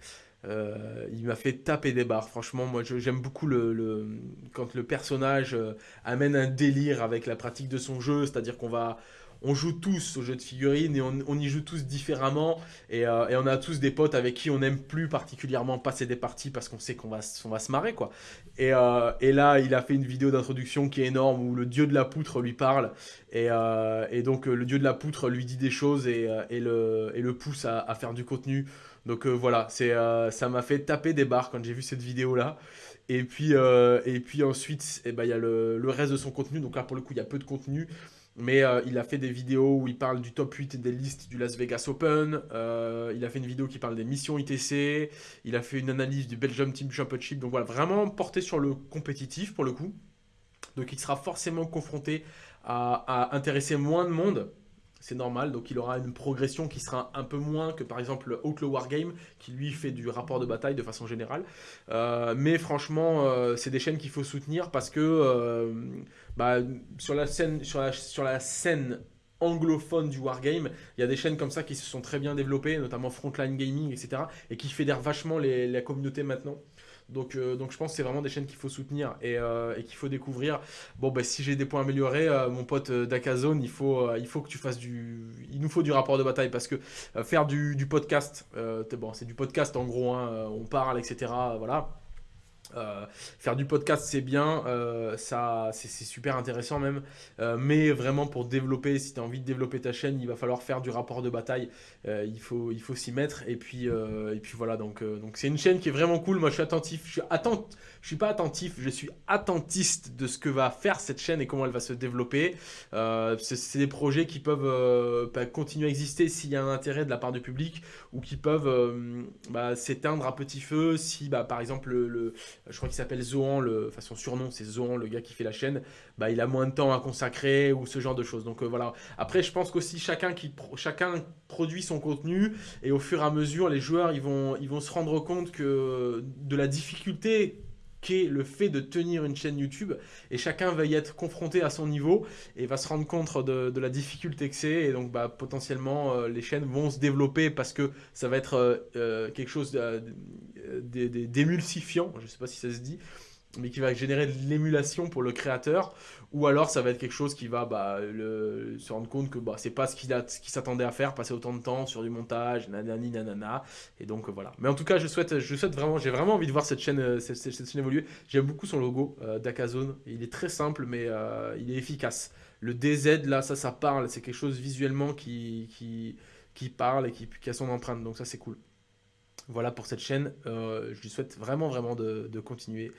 Euh, il m'a fait taper des barres. Franchement, moi, j'aime beaucoup le, quand le personnage euh, amène un délire avec la pratique de son jeu. C'est-à-dire qu'on va... On joue tous au jeu de figurines et on, y joue tous différemment. Euh, et, on a tous des potes avec qui on n'aime plus particulièrement passer des parties parce qu'on sait qu'on va, va se marrer. quoi. Et, là, il a fait une vidéo d'introduction qui est énorme où le dieu de la poutre lui parle. Et, donc, le dieu de la poutre lui dit des choses et, le, pousse à faire du contenu. Donc euh, voilà, euh, ça m'a fait taper des barres quand j'ai vu cette vidéo-là. Et puis, euh, et puis ensuite, eh ben, il y a le, reste de son contenu. Donc là, pour le coup, il y a peu de contenu. Mais il a fait des vidéos où il parle du top 8 des listes du Las Vegas Open. il a fait une vidéo qui parle des missions ITC. Il a fait une analyse du Belgium Team Championship. Donc voilà, vraiment porté sur le compétitif pour le coup. Donc il sera forcément confronté à intéresser moins de monde c'est normal, donc il aura une progression qui sera un peu moins que par exemple Outlaw Wargame, qui lui fait du rapport de bataille de façon générale. Euh, mais franchement, euh, c'est des chaînes qu'il faut soutenir parce que euh, bah, sur, la scène, sur, la, scène anglophone du wargame, il y a des chaînes comme ça qui se sont très bien développées, notamment Frontline Gaming, etc. et qui fédèrent vachement les, la communauté maintenant. Donc, euh, donc je pense que c'est vraiment des chaînes qu'il faut soutenir et, euh, qu'il faut découvrir. Bon, bah, si j'ai des points améliorés, euh, mon pote Dakazone, il faut, il faut que tu fasses du... Il nous faut du rapport de bataille parce que faire du, podcast, c'est du podcast en gros, hein, on parle, etc. Voilà. Euh, faire du podcast c'est bien, euh, c'est super intéressant même, euh, mais vraiment pour développer, si tu envie de développer ta chaîne, il va falloir faire du rapport de bataille, il faut s'y mettre. Et puis voilà donc donc c'est une chaîne qui est vraiment cool. Moi je suis attentif, je suis attent, je suis pas attentif, je suis attentiste de ce que va faire cette chaîne et comment elle va se développer. c'est des projets qui peuvent continuer à exister s'il y a un intérêt de la part du public ou qui peuvent bah, s'éteindre à petit feu si bah, par exemple le je crois qu'il s'appelle Zohan, le, enfin son surnom c'est Zohan, le gars qui fait la chaîne, bah, il a moins de temps à consacrer ou ce genre de choses. Donc euh, voilà. Après, je pense qu'aussi chacun, qui, chacun produit son contenu et au fur et à mesure, les joueurs ils vont, ils vont se rendre compte que de la difficulté qu'est le fait de tenir une chaîne YouTube. Et chacun va y être confronté à son niveau et va se rendre compte de, la difficulté que c'est. Et donc bah, potentiellement euh, les chaînes vont se développer parce que ça va être euh, quelque chose d'émulsifiant, je ne sais pas si ça se dit, mais qui va générer de l'émulation pour le créateur, ou alors ça va être quelque chose qui va bah, se rendre compte que bah, c'est pas ce qu'il s'attendait à faire, passer autant de temps sur du montage, nanani nanana, et donc euh, voilà. Mais en tout cas, je souhaite, je souhaite vraiment, j'ai vraiment envie de voir cette chaîne, euh, cette, chaîne évoluer. J'aime beaucoup son logo euh, d'Akazone, il est très simple, mais il est efficace. Le DZ, là, ça, ça parle, c'est quelque chose visuellement qui, qui, parle et qui, a son empreinte, donc ça, c'est cool. Voilà pour cette chaîne. Je lui souhaite vraiment, vraiment de, continuer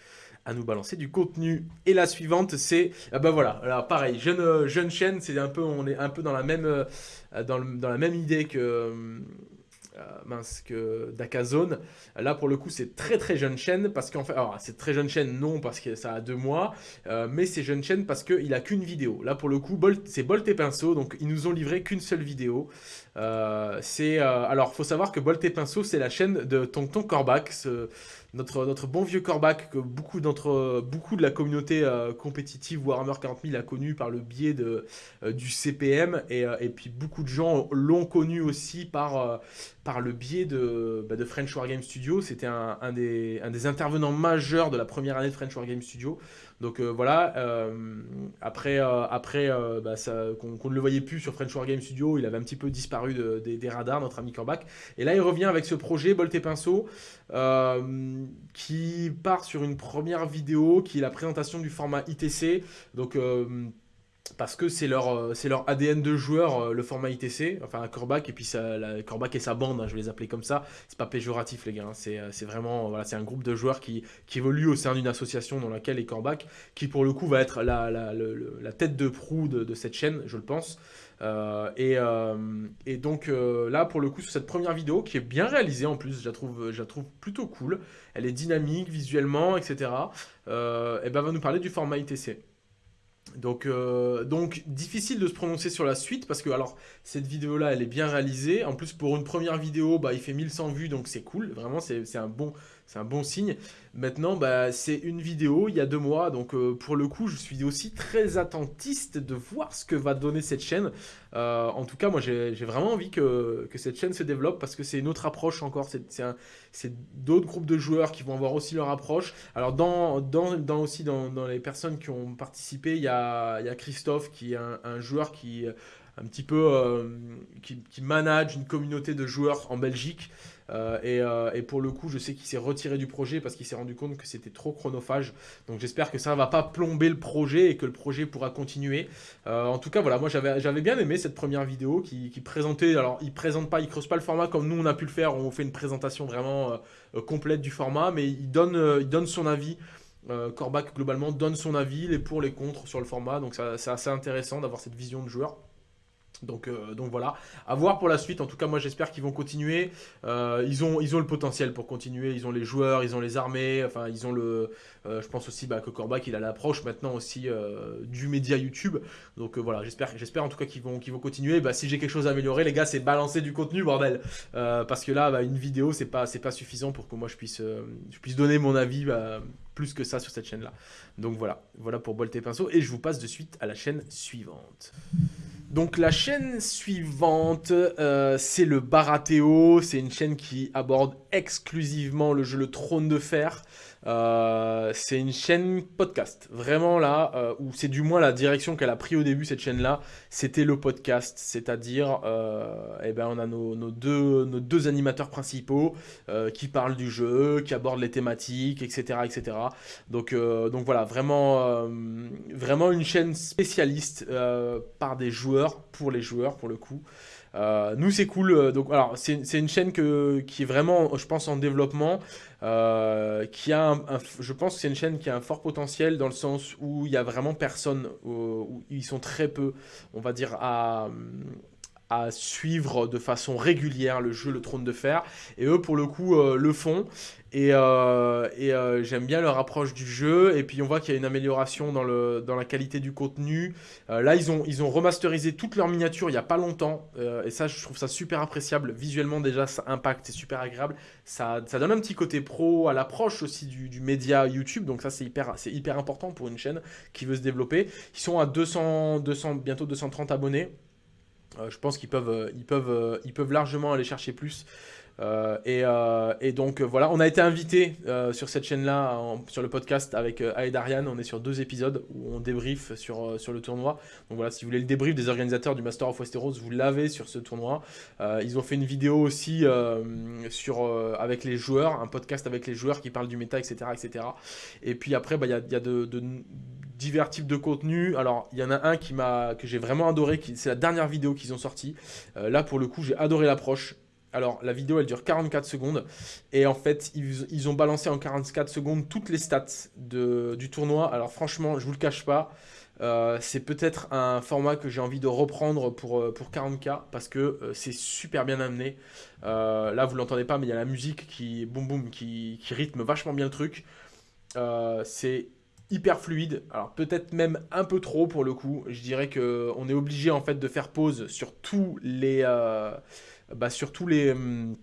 à nous balancer du contenu. Et la suivante, c'est... Ah bah voilà, alors pareil, jeune, euh, jeune chaîne, c'est un peu, on est un peu dans la même, euh, dans, dans la même idée que euh, mince, que Dakazone. Là, pour le coup, c'est très très jeune chaîne parce qu'en fait, alors c'est très jeune chaîne, non, parce que ça a deux mois, mais c'est jeune chaîne parce qu'il a qu'une vidéo. Là, pour le coup, c'est Bolt et Pinceau, donc ils nous ont livré qu'une seule vidéo. Euh, c'est alors, faut savoir que Bolt et Pinceau, c'est la chaîne de Tonton Corbac, ce, notre, bon vieux Corbac que beaucoup, beaucoup de la communauté euh, compétitive Warhammer 40 000 a connu par le biais de, euh, du CPM et, euh, et, puis beaucoup de gens l'ont connu aussi par, par le biais de, bah, de French Wargame Studio. C'était un, un, des, un des intervenants majeurs de la première année de French Wargame Studio. Donc euh, voilà, euh, après, euh, après bah, qu'on ne le voyait plus sur French War Game Studio, il avait un petit peu disparu des radars, notre ami Corbac. Et là, il revient avec ce projet Bolt et Pinceau, qui part sur une première vidéo, qui est la présentation du format ITC. Donc parce que c'est leur, euh, leur ADN de joueur, euh, le format ITC, enfin Corbac, et puis ça, la, et sa bande, hein, je vais les appeler comme ça, c'est pas péjoratif les gars, hein. euh, c'est vraiment, voilà, c'est un groupe de joueurs qui, qui évolue au sein d'une association dans laquelle est Corbac, qui pour le coup va être la, la, la tête de proue de, cette chaîne, je le pense. et, et, donc là, pour le coup, sur cette première vidéo, qui est bien réalisée en plus, je la trouve, je la trouve plutôt cool, elle est dynamique visuellement, etc., et ben va nous parler du format ITC. Donc, euh, donc, difficile de se prononcer sur la suite parce que alors cette vidéo là elle est bien réalisée. En plus pour une première vidéo bah, il fait 1100 vues donc c'est cool. Vraiment c'est un bon c'est un bon signe. Maintenant, bah, c'est une vidéo il y a deux mois, donc euh, pour le coup, je suis aussi très attentiste de voir ce que va donner cette chaîne. Euh, en tout cas, moi, j'ai vraiment envie que, cette chaîne se développe parce que c'est une autre approche encore. C'est d'autres groupes de joueurs qui vont avoir aussi leur approche. Alors, dans, aussi dans, les personnes qui ont participé, il y a, Christophe qui est un, joueur qui un petit peu euh, qui manage une communauté de joueurs en Belgique. Euh, euh, et, pour le coup, je sais qu'il s'est retiré du projet parce qu'il s'est rendu compte que c'était trop chronophage. Donc j'espère que ça ne va pas plomber le projet et que le projet pourra continuer. Euh, en tout cas, voilà, moi j'avais bien aimé cette première vidéo qui, présentait. Alors, il présente pas, il creuse pas le format comme nous on a pu le faire. On fait une présentation vraiment complète du format, mais il donne, son avis. Corbac globalement donne son avis, les pour, les contre sur le format. Donc c'est assez intéressant d'avoir cette vision de joueur. Donc, euh, donc voilà, à voir pour la suite. En tout cas, moi j'espère qu'ils vont continuer. Euh, ils, ont, le potentiel pour continuer. Ils ont les joueurs, ils ont les armées. Enfin, ils ont le. Euh, je pense aussi bah, que Corbac il a l'approche maintenant aussi du média YouTube. Donc voilà, j'espère, en tout cas qu'ils vont, continuer. Bah, si j'ai quelque chose à améliorer, les gars, c'est balancer du contenu, bordel. parce que là, bah, une vidéo, c'est pas, pas suffisant pour que moi je puisse, donner mon avis plus que ça sur cette chaîne là. Donc voilà, voilà pour Bolt et Pinceau. Et je vous passe de suite à la chaîne suivante. Donc la chaîne suivante, euh, c'est le Baratéo. C'est une chaîne qui aborde exclusivement le jeu Le Trône de Fer. Euh, c'est une chaîne podcast, vraiment là, euh, où c'est du moins la direction qu'elle a pris au début, cette chaîne-là, c'était le podcast, c'est-à-dire, eh ben, on a nos, deux, animateurs principaux qui parlent du jeu, qui abordent les thématiques, etc. etc. Donc, donc voilà, vraiment, vraiment une chaîne spécialiste par des joueurs pour les joueurs, pour le coup. Euh, nous, c'est cool. Euh, donc, alors, c'est une chaîne qui est vraiment, je pense, en développement. Euh, qui a je pense que c'est une chaîne qui a un fort potentiel dans le sens où il y a vraiment personne, où ils sont très peu, on va dire, à, à suivre de façon régulière le jeu Le Trône de Fer. Et eux, pour le coup, euh, le font. Et, euh, et euh, j'aime bien leur approche du jeu. Et puis on voit qu'il y a une amélioration dans, le, dans la qualité du contenu. là, ils ont, ils ont remasterisé toutes leurs miniatures il n'y a pas longtemps. et ça, je trouve ça super appréciable. Visuellement, déjà, ça impacte, c'est super agréable. Ça, ça donne un petit côté pro à l'approche aussi du, du, média YouTube. Donc ça, c'est hyper, hyper important pour une chaîne qui veut se développer. Ils sont à 200, 200 bientôt 230 abonnés. Euh, je pense qu'ils peuvent, euh, ils peuvent, euh, ils peuvent largement aller chercher plus. Et, donc voilà, on a été invité sur cette chaîne-là, sur le podcast avec Aed Ariane. On est sur deux épisodes où on débrief sur, sur le tournoi. Donc voilà, si vous voulez le débrief des organisateurs du Master of Westeros, vous l'avez sur ce tournoi. ils ont fait une vidéo aussi sur, avec les joueurs, un podcast avec les joueurs qui parlent du méta, etc. etc. Et puis après, bah, il y a, y a de, divers types de contenus. Alors, il y en a un qui m'a que j'ai vraiment adoré, c'est la dernière vidéo qu'ils ont sorti. Euh, là, pour le coup, j'ai adoré l'approche. Alors, la vidéo, elle dure 44 secondes. Et en fait, ils, ont balancé en 44 secondes toutes les stats du tournoi. Alors, franchement, je vous le cache pas. Euh, c'est peut-être un format que j'ai envie de reprendre pour, euh, pour 40K parce que c'est super bien amené. là, vous l'entendez pas, mais il y a la musique qui, boum boum, qui, rythme vachement bien le truc. c'est hyper fluide, alors peut-être même un peu trop pour le coup. Je dirais que on est obligé en fait de faire pause sur tous les, euh, bah, sur tous les hum,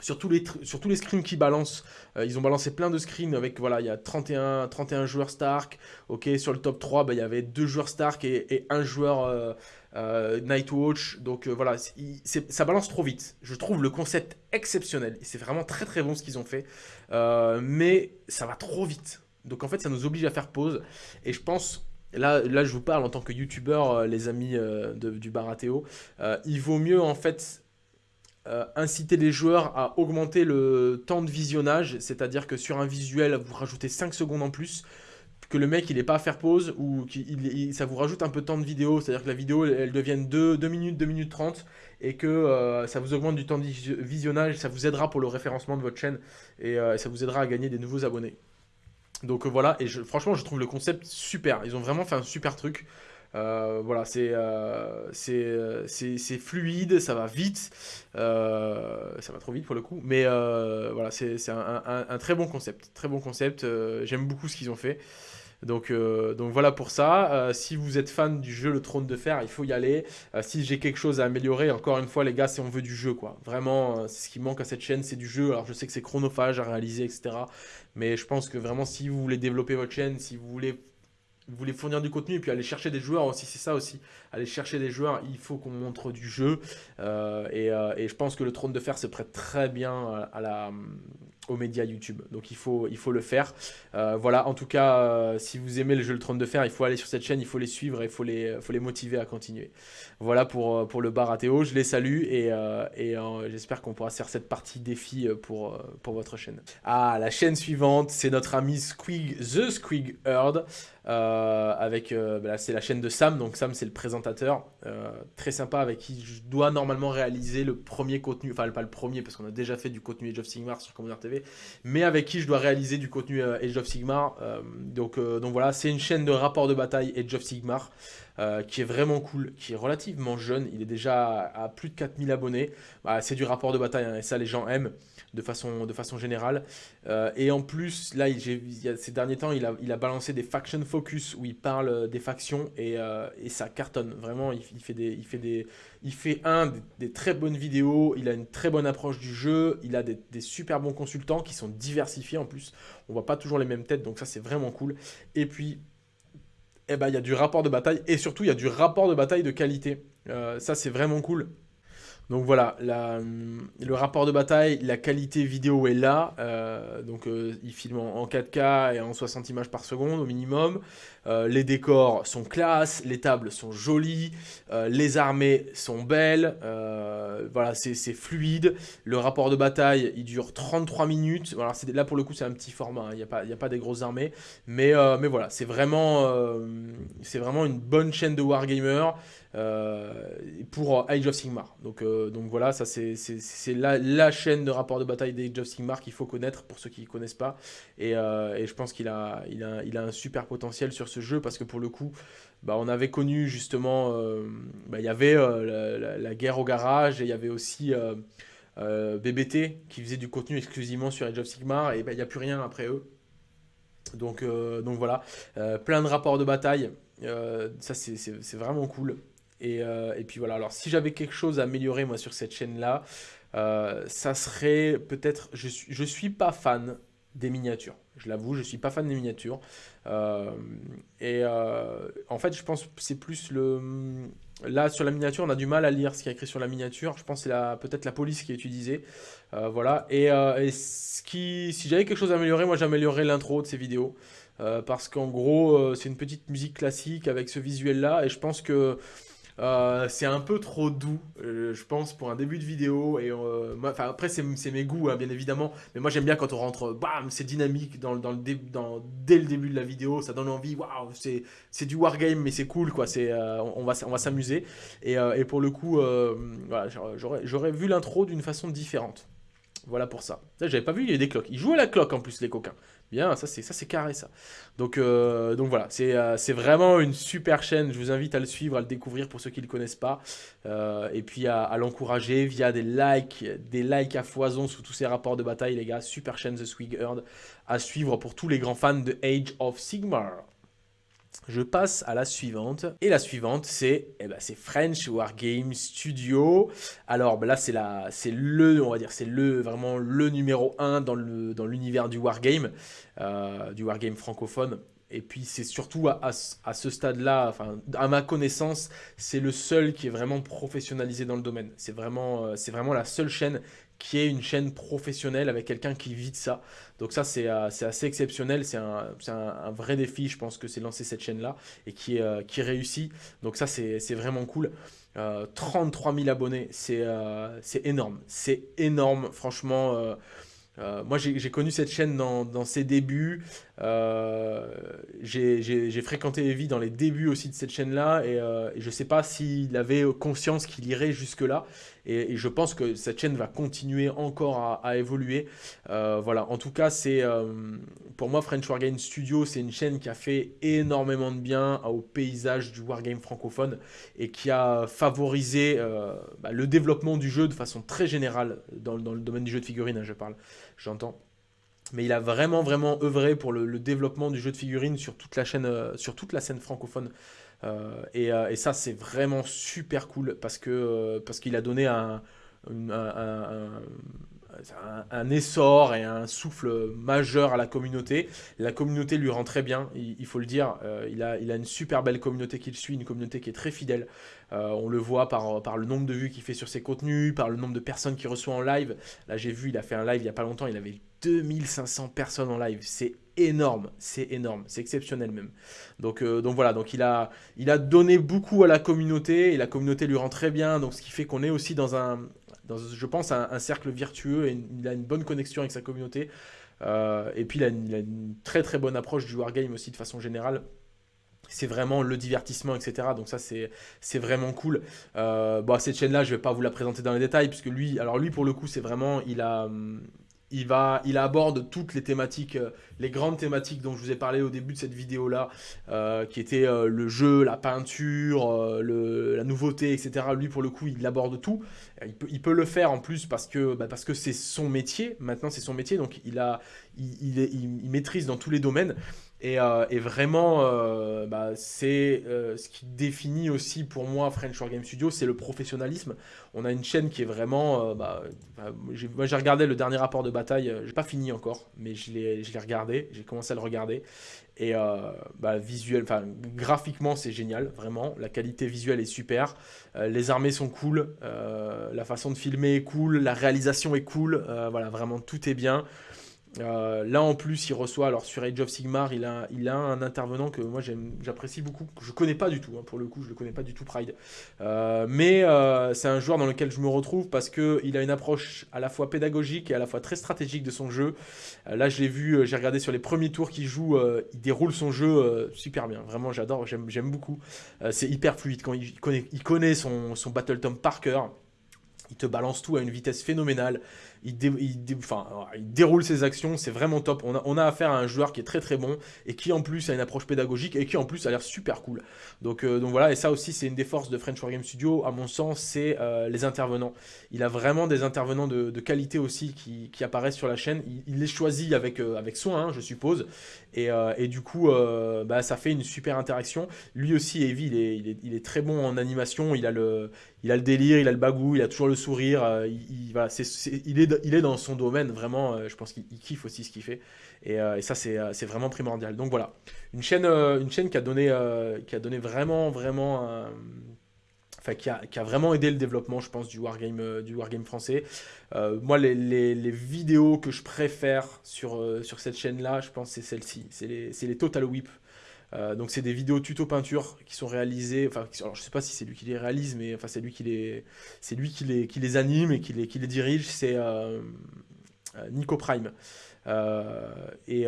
sur tous les, sur tous les screens qui balancent, euh, ils ont balancé plein de screens avec, voilà, il y a 31, 31 joueurs Stark, ok, sur le top 3, bah, il y avait deux joueurs Stark et, un joueur euh, Nightwatch, donc voilà, ça balance trop vite. Je trouve le concept exceptionnel, c'est vraiment très très bon ce qu'ils ont fait, mais ça va trop vite. Donc en fait, ça nous oblige à faire pause. Et je pense, là, là je vous parle en tant que youtubeur, euh, les amis euh, du Baratéo, euh, il vaut mieux en fait inciter les joueurs à augmenter le temps de visionnage, c'est-à-dire que sur un visuel, vous rajoutez 5 secondes en plus, que le mec il n'est pas à faire pause ou ça vous rajoute un peu de temps de vidéo, c'est-à-dire que la vidéo elle, devienne 2, 2 minutes, 2 minutes 30 et que ça vous augmente du temps de visionnage, ça vous aidera pour le référencement de votre chaîne et ça vous aidera à gagner des nouveaux abonnés. Donc euh, voilà, et franchement, je trouve le concept super. Ils ont vraiment fait un super truc. Euh, voilà, euh, c'est fluide, ça va vite, ça va trop vite pour le coup, mais voilà, c'est un, très bon concept, très bon concept, j'aime beaucoup ce qu'ils ont fait. Donc, euh, donc voilà pour ça. Euh, si vous êtes fan du jeu Le Trône de Fer, il faut y aller. Euh, si j'ai quelque chose à améliorer, encore une fois les gars, c'est on veut du jeu quoi. Vraiment, c'est ce qui manque à cette chaîne, c'est du jeu. Alors je sais que c'est chronophage à réaliser, etc. Mais je pense que vraiment si vous voulez développer votre chaîne, si vous voulez voulez fournir du contenu et puis aller chercher des joueurs aussi, c'est ça aussi. Aller chercher des joueurs, il faut qu'on montre du jeu. et, et, je pense que le trône de fer se prête très bien à la, aux médias YouTube. Donc il faut, il faut le faire. Euh, voilà, en tout cas, euh, si vous aimez le jeu Le Trône de Fer, il faut aller sur cette chaîne, il faut les suivre et il faut les, faut les motiver à continuer. Voilà pour, euh, pour le Baratéo, je les salue et, et j'espère qu'on pourra faire cette partie défi pour, pour votre chaîne. Ah, la chaîne suivante, c'est notre ami Squig, The Squig Herd. Avec, bah c'est la chaîne de Sam, donc Sam c'est le présentateur, très sympa avec qui je dois normalement réaliser le premier contenu, enfin pas le premier parce qu'on a déjà fait du contenu Age of Sigmar sur Commander TV, mais avec qui je dois réaliser du contenu euh, Age of Sigmar. Euh, donc, euh, donc voilà, c'est une chaîne de rapport de bataille Age of Sigmar. qui est vraiment cool, qui est relativement jeune, il est déjà à, plus de 4000 abonnés, bah, c'est du rapport de bataille, hein, et ça les gens aiment de façon, de façon générale. et en plus, là, il, ces derniers temps, il a, il a balancé des faction focus où il parle des factions et, et ça cartonne. Vraiment, il, il, fait des, il fait des, il fait un des, très bonnes vidéos, il a une très bonne approche du jeu, il a des, super bons consultants qui sont diversifiés en plus. On voit pas toujours les mêmes têtes, donc ça c'est vraiment cool. Et puis, eh ben, il y a du rapport de bataille et surtout il y a du rapport de bataille de qualité. ça, c'est vraiment cool. Donc voilà, le rapport de bataille, la qualité vidéo est là. Euh, donc euh, il filme en, 4K et en 60 images par seconde au minimum. Euh, les décors sont classe, les tables sont jolies, les armées sont belles. voilà, c'est fluide. Le rapport de bataille, il dure 33 minutes. Voilà, là pour le coup c'est un petit format, hein. il n'y a, pas, des grosses armées. Mais, mais voilà, c'est vraiment, c'est vraiment une bonne chaîne de Wargamer. Euh, pour Age of Sigmar. Donc, euh, voilà, ça c'est la, chaîne de rapport de bataille d'Age of Sigmar qu'il faut connaître pour ceux qui ne connaissent pas. Et, euh, je pense qu'il a, un super potentiel sur ce jeu parce que pour le coup, bah, on avait connu justement, bah, il y avait la, guerre au garage et il y avait aussi BBT qui faisait du contenu exclusivement sur Age of Sigmar et bah, il n'y a plus rien après eux. Donc voilà, plein de rapports de bataille, ça c'est vraiment cool. Euh, et, puis voilà, alors si j'avais quelque chose à améliorer moi sur cette chaîne-là, euh, ça serait peut-être, je suis, je suis pas fan des miniatures. Je l'avoue, je suis pas fan des miniatures. Euh, et en fait, je pense que c'est plus le... Là, sur la miniature, on a du mal à lire ce qui est écrit sur la miniature. Je pense que c'est peut-être la police qui est utilisée. voilà. Et, ce qui, si j'avais quelque chose à améliorer, moi j'améliorerais l'intro de ces vidéos. parce qu'en gros, c'est une petite musique classique avec ce visuel-là. Et je pense que euh, c'est un peu trop doux, euh, je pense, pour un début de vidéo. Et euh, après, c'est mes goûts, hein, bien évidemment. Mais moi, j'aime bien quand on rentre, bam, c'est dynamique dans, le dès le début de la vidéo. Ça donne envie, waouh, c'est du wargame, mais c'est cool, quoi. on, va, on va s'amuser. Et, et, pour le coup, voilà, j'aurais vu l'intro d'une façon différente. Voilà pour ça. J'avais pas vu, il y a des cloques. Ils jouent à la cloque en plus, les coquins. Bien, ça c'est ça c'est carré ça. Donc, euh, donc voilà, euh, c'est vraiment une super chaîne. Je vous invite à le suivre, à le découvrir pour ceux qui ne le connaissent pas. Euh, et puis à, l'encourager via des likes, des likes à foison sous tous ces rapports de bataille, les gars. Super chaîne The Swig à suivre pour tous les grands fans de Age of Sigmar. Je passe à la suivante. Et la suivante, c'est eh ben, French Wargame Studio. Alors ben là, c'est le, on va dire, c'est le vraiment le numéro 1 dans l'univers dans du Wargame, euh, du Wargame francophone. Et puis c'est surtout à, ce stade-là, enfin, à ma connaissance, c'est le seul qui est vraiment professionnalisé dans le domaine. C'est vraiment, euh, c'est vraiment la seule chaîne qui est une chaîne professionnelle avec quelqu'un qui vit de ça. Donc ça, c'est euh, assez exceptionnel, c'est un, vrai défi, je pense que c'est lancer cette chaîne-là et qui, euh, réussit. Donc ça, c'est vraiment cool. 33 000 abonnés, c'est énorme, c'est énorme, franchement. Euh, moi, j'ai connu cette chaîne dans, ses débuts. Euh, j'ai fréquenté Evie dans les débuts aussi de cette chaîne-là. Et, euh, je ne sais pas s'il avait conscience qu'il irait jusque-là. Et, je pense que cette chaîne va continuer encore à, évoluer. voilà, en tout cas, c'est pour moi, French Wargame Studio, c'est une chaîne qui a fait énormément de bien au paysage du wargame francophone et qui a favorisé bah, le développement du jeu de façon très générale dans, le domaine du jeu de figurines, hein, je parle j'entends. Mais il a vraiment, vraiment œuvré pour le, développement du jeu de figurines sur toute la, chaîne, euh, sur toute la scène francophone. Euh, euh, et, ça, c'est vraiment super cool parce que parce qu'il a donné un, essor et un souffle majeur à la communauté. La communauté lui rend très bien, il, faut le dire. il, a, il a une super belle communauté qu'il suit, une communauté qui est très fidèle. on le voit par, le nombre de vues qu'il fait sur ses contenus, par le nombre de personnes qu'il reçoit en live. Là, j'ai vu, il a fait un live il n'y a pas longtemps, il avait 2500 personnes en live. C'est énorme, c'est énorme, c'est exceptionnel même. Donc, euh, voilà, il a, il a donné beaucoup à la communauté et la communauté lui rend très bien. Donc ce qui fait qu'on est aussi dans un, je pense, un, cercle vertueux et il a une bonne connexion avec sa communauté. Euh, et puis il a, une, très très bonne approche du wargame aussi de façon générale c'est vraiment le divertissement, etc. Donc ça, c'est vraiment cool. Euh, bon, cette chaîne-là, je vais pas vous la présenter dans les détails, puisque lui, alors lui, pour le coup, c'est vraiment, il a, hum, il, va, il aborde toutes les thématiques, euh, les grandes thématiques dont je vous ai parlé au début de cette vidéo-là, euh, qui étaient euh, le jeu, la peinture, la nouveauté, etc. Lui, pour le coup, il aborde tout. Il peut, le faire en plus parce que bah, parce que c'est son métier. Maintenant, c'est son métier, donc il, a, il, maîtrise dans tous les domaines. Et, euh, vraiment, euh, bah, c'est euh, ce qui définit aussi pour moi French War Game Studio, c'est le professionnalisme. On a une chaîne qui est vraiment... Bah, moi j'ai regardé le dernier rapport de bataille, j'ai pas fini encore, mais je l'ai regardé, j'ai commencé à le regarder. Et bah, visuel, graphiquement c'est génial, vraiment. La qualité visuelle est super. les armées sont cool, la façon de filmer est cool, la réalisation est cool. voilà, vraiment tout est bien. Euh, là en plus il reçoit, alors sur Age of Sigmar il a, il a un intervenant que moi j'apprécie beaucoup, que je connais pas du tout, hein, pour le coup je le connais pas du tout Pride. Euh, mais euh, c'est un joueur dans lequel je me retrouve parce qu'il a une approche à la fois pédagogique et à la fois très stratégique de son jeu. là je l'ai vu, j'ai regardé sur les premiers tours qu'il joue, il déroule son jeu super bien, vraiment j'adore, j'aime beaucoup. c'est hyper fluide, quand il connaît, il connaît son, son Battle Tom par cœur, il te balance tout à une vitesse phénoménale il, déroule ses actions, c'est vraiment top. On a, affaire à un joueur qui est très très bon et qui en plus a une approche pédagogique et qui en plus a l'air super cool. Donc, euh, voilà, et ça aussi c'est une des forces de French Wargame Studio, à mon sens, c'est euh, les intervenants. Il a vraiment des intervenants de, qualité aussi qui, apparaissent sur la chaîne. Il, les choisit avec, euh, soin, hein, je suppose. Et, du coup, bah, ça fait une super interaction. Lui aussi, Evie, il est, est, très bon en animation. Il a, le, délire, il a le bagou, il a toujours le sourire. il, voilà, il est il est dans son domaine, vraiment, euh, je pense qu'il kiffe aussi ce qu'il fait. Et, euh, ça, euh, c'est vraiment primordial. Donc voilà, une chaîne, une chaîne qui, a donné, qui a donné vraiment, vraiment... Enfin, qui a, vraiment aidé le développement, je pense, du wargame, du français. moi, les, les, vidéos que je préfère sur, sur cette chaîne-là, je pense c'est celle-ci. C'est les, les, Total Whip. Donc c'est des vidéos tuto peinture qui sont réalisées, enfin alors je sais pas si c'est lui qui les réalise, mais enfin c'est lui qui les, c'est lui qui les, qui les anime et qui les, qui les dirige, c'est euh, euh, Nico Prime. Euh, et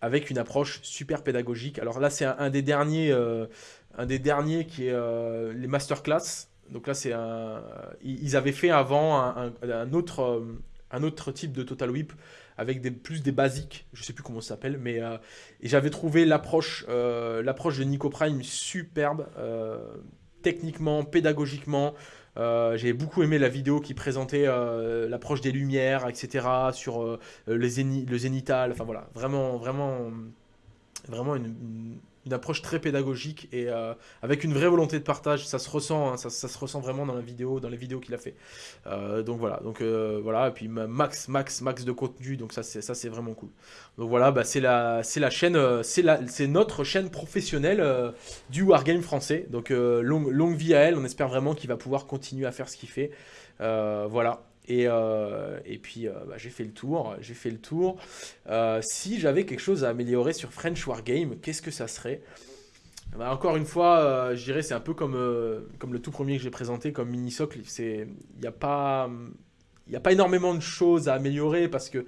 avec une approche super pédagogique. Alors là c'est un, des derniers, un des derniers qui est les masterclass. Donc là c'est un, ils avaient fait avant un, un autre, un autre type de Total Whip avec plus des basiques, je sais plus comment ça s'appelle, mais euh, j'avais trouvé l'approche euh, l'approche de Nico Prime superbe, euh, techniquement, pédagogiquement. J'ai beaucoup aimé la vidéo qui présentait l'approche des lumières, etc. sur les le zénital. Enfin voilà, vraiment, vraiment, vraiment une approche très pédagogique et euh, avec une vraie volonté de partage. Ça se ressent, hein, ça, se ressent vraiment dans la vidéo, dans les vidéos qu'il a fait. Euh, donc voilà, donc euh, voilà, et puis max, max, max de contenu. Donc ça, c'est ça, c'est vraiment cool. Donc voilà, bah, c'est la, c'est la chaîne, c'est la, c'est notre chaîne professionnelle du wargame français. Donc longue vie à elle. On espère vraiment qu'il va pouvoir continuer à faire ce qu'il fait. voilà. Et, euh, et puis euh, bah, j'ai fait le tour, j'ai fait le tour. Euh, si j'avais quelque chose à améliorer sur French Wargame, qu'est-ce que ça serait? Bah, Encore une fois, je dirais c'est un peu comme, comme le tout premier que j'ai présenté, comme mini socle. Il n'y a, pas, a pas énormément de choses à améliorer parce que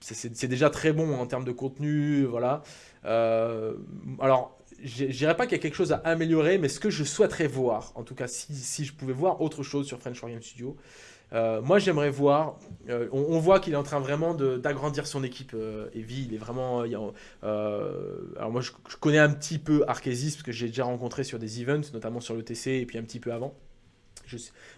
c'est déjà très bon en termes de contenu. Voilà. alors, je dirais pas qu'il y a quelque chose à améliorer, mais ce que je souhaiterais voir, en tout cas si, si je pouvais voir autre chose sur French Wargame Studio, moi, j'aimerais voir. Euh, on, voit qu'il est en train vraiment d'agrandir son équipe. Euh, Evie, il est vraiment. alors moi, je, connais un petit peu Arkesis parce que j'ai déjà rencontré sur des events, notamment sur le TC et puis un petit peu avant.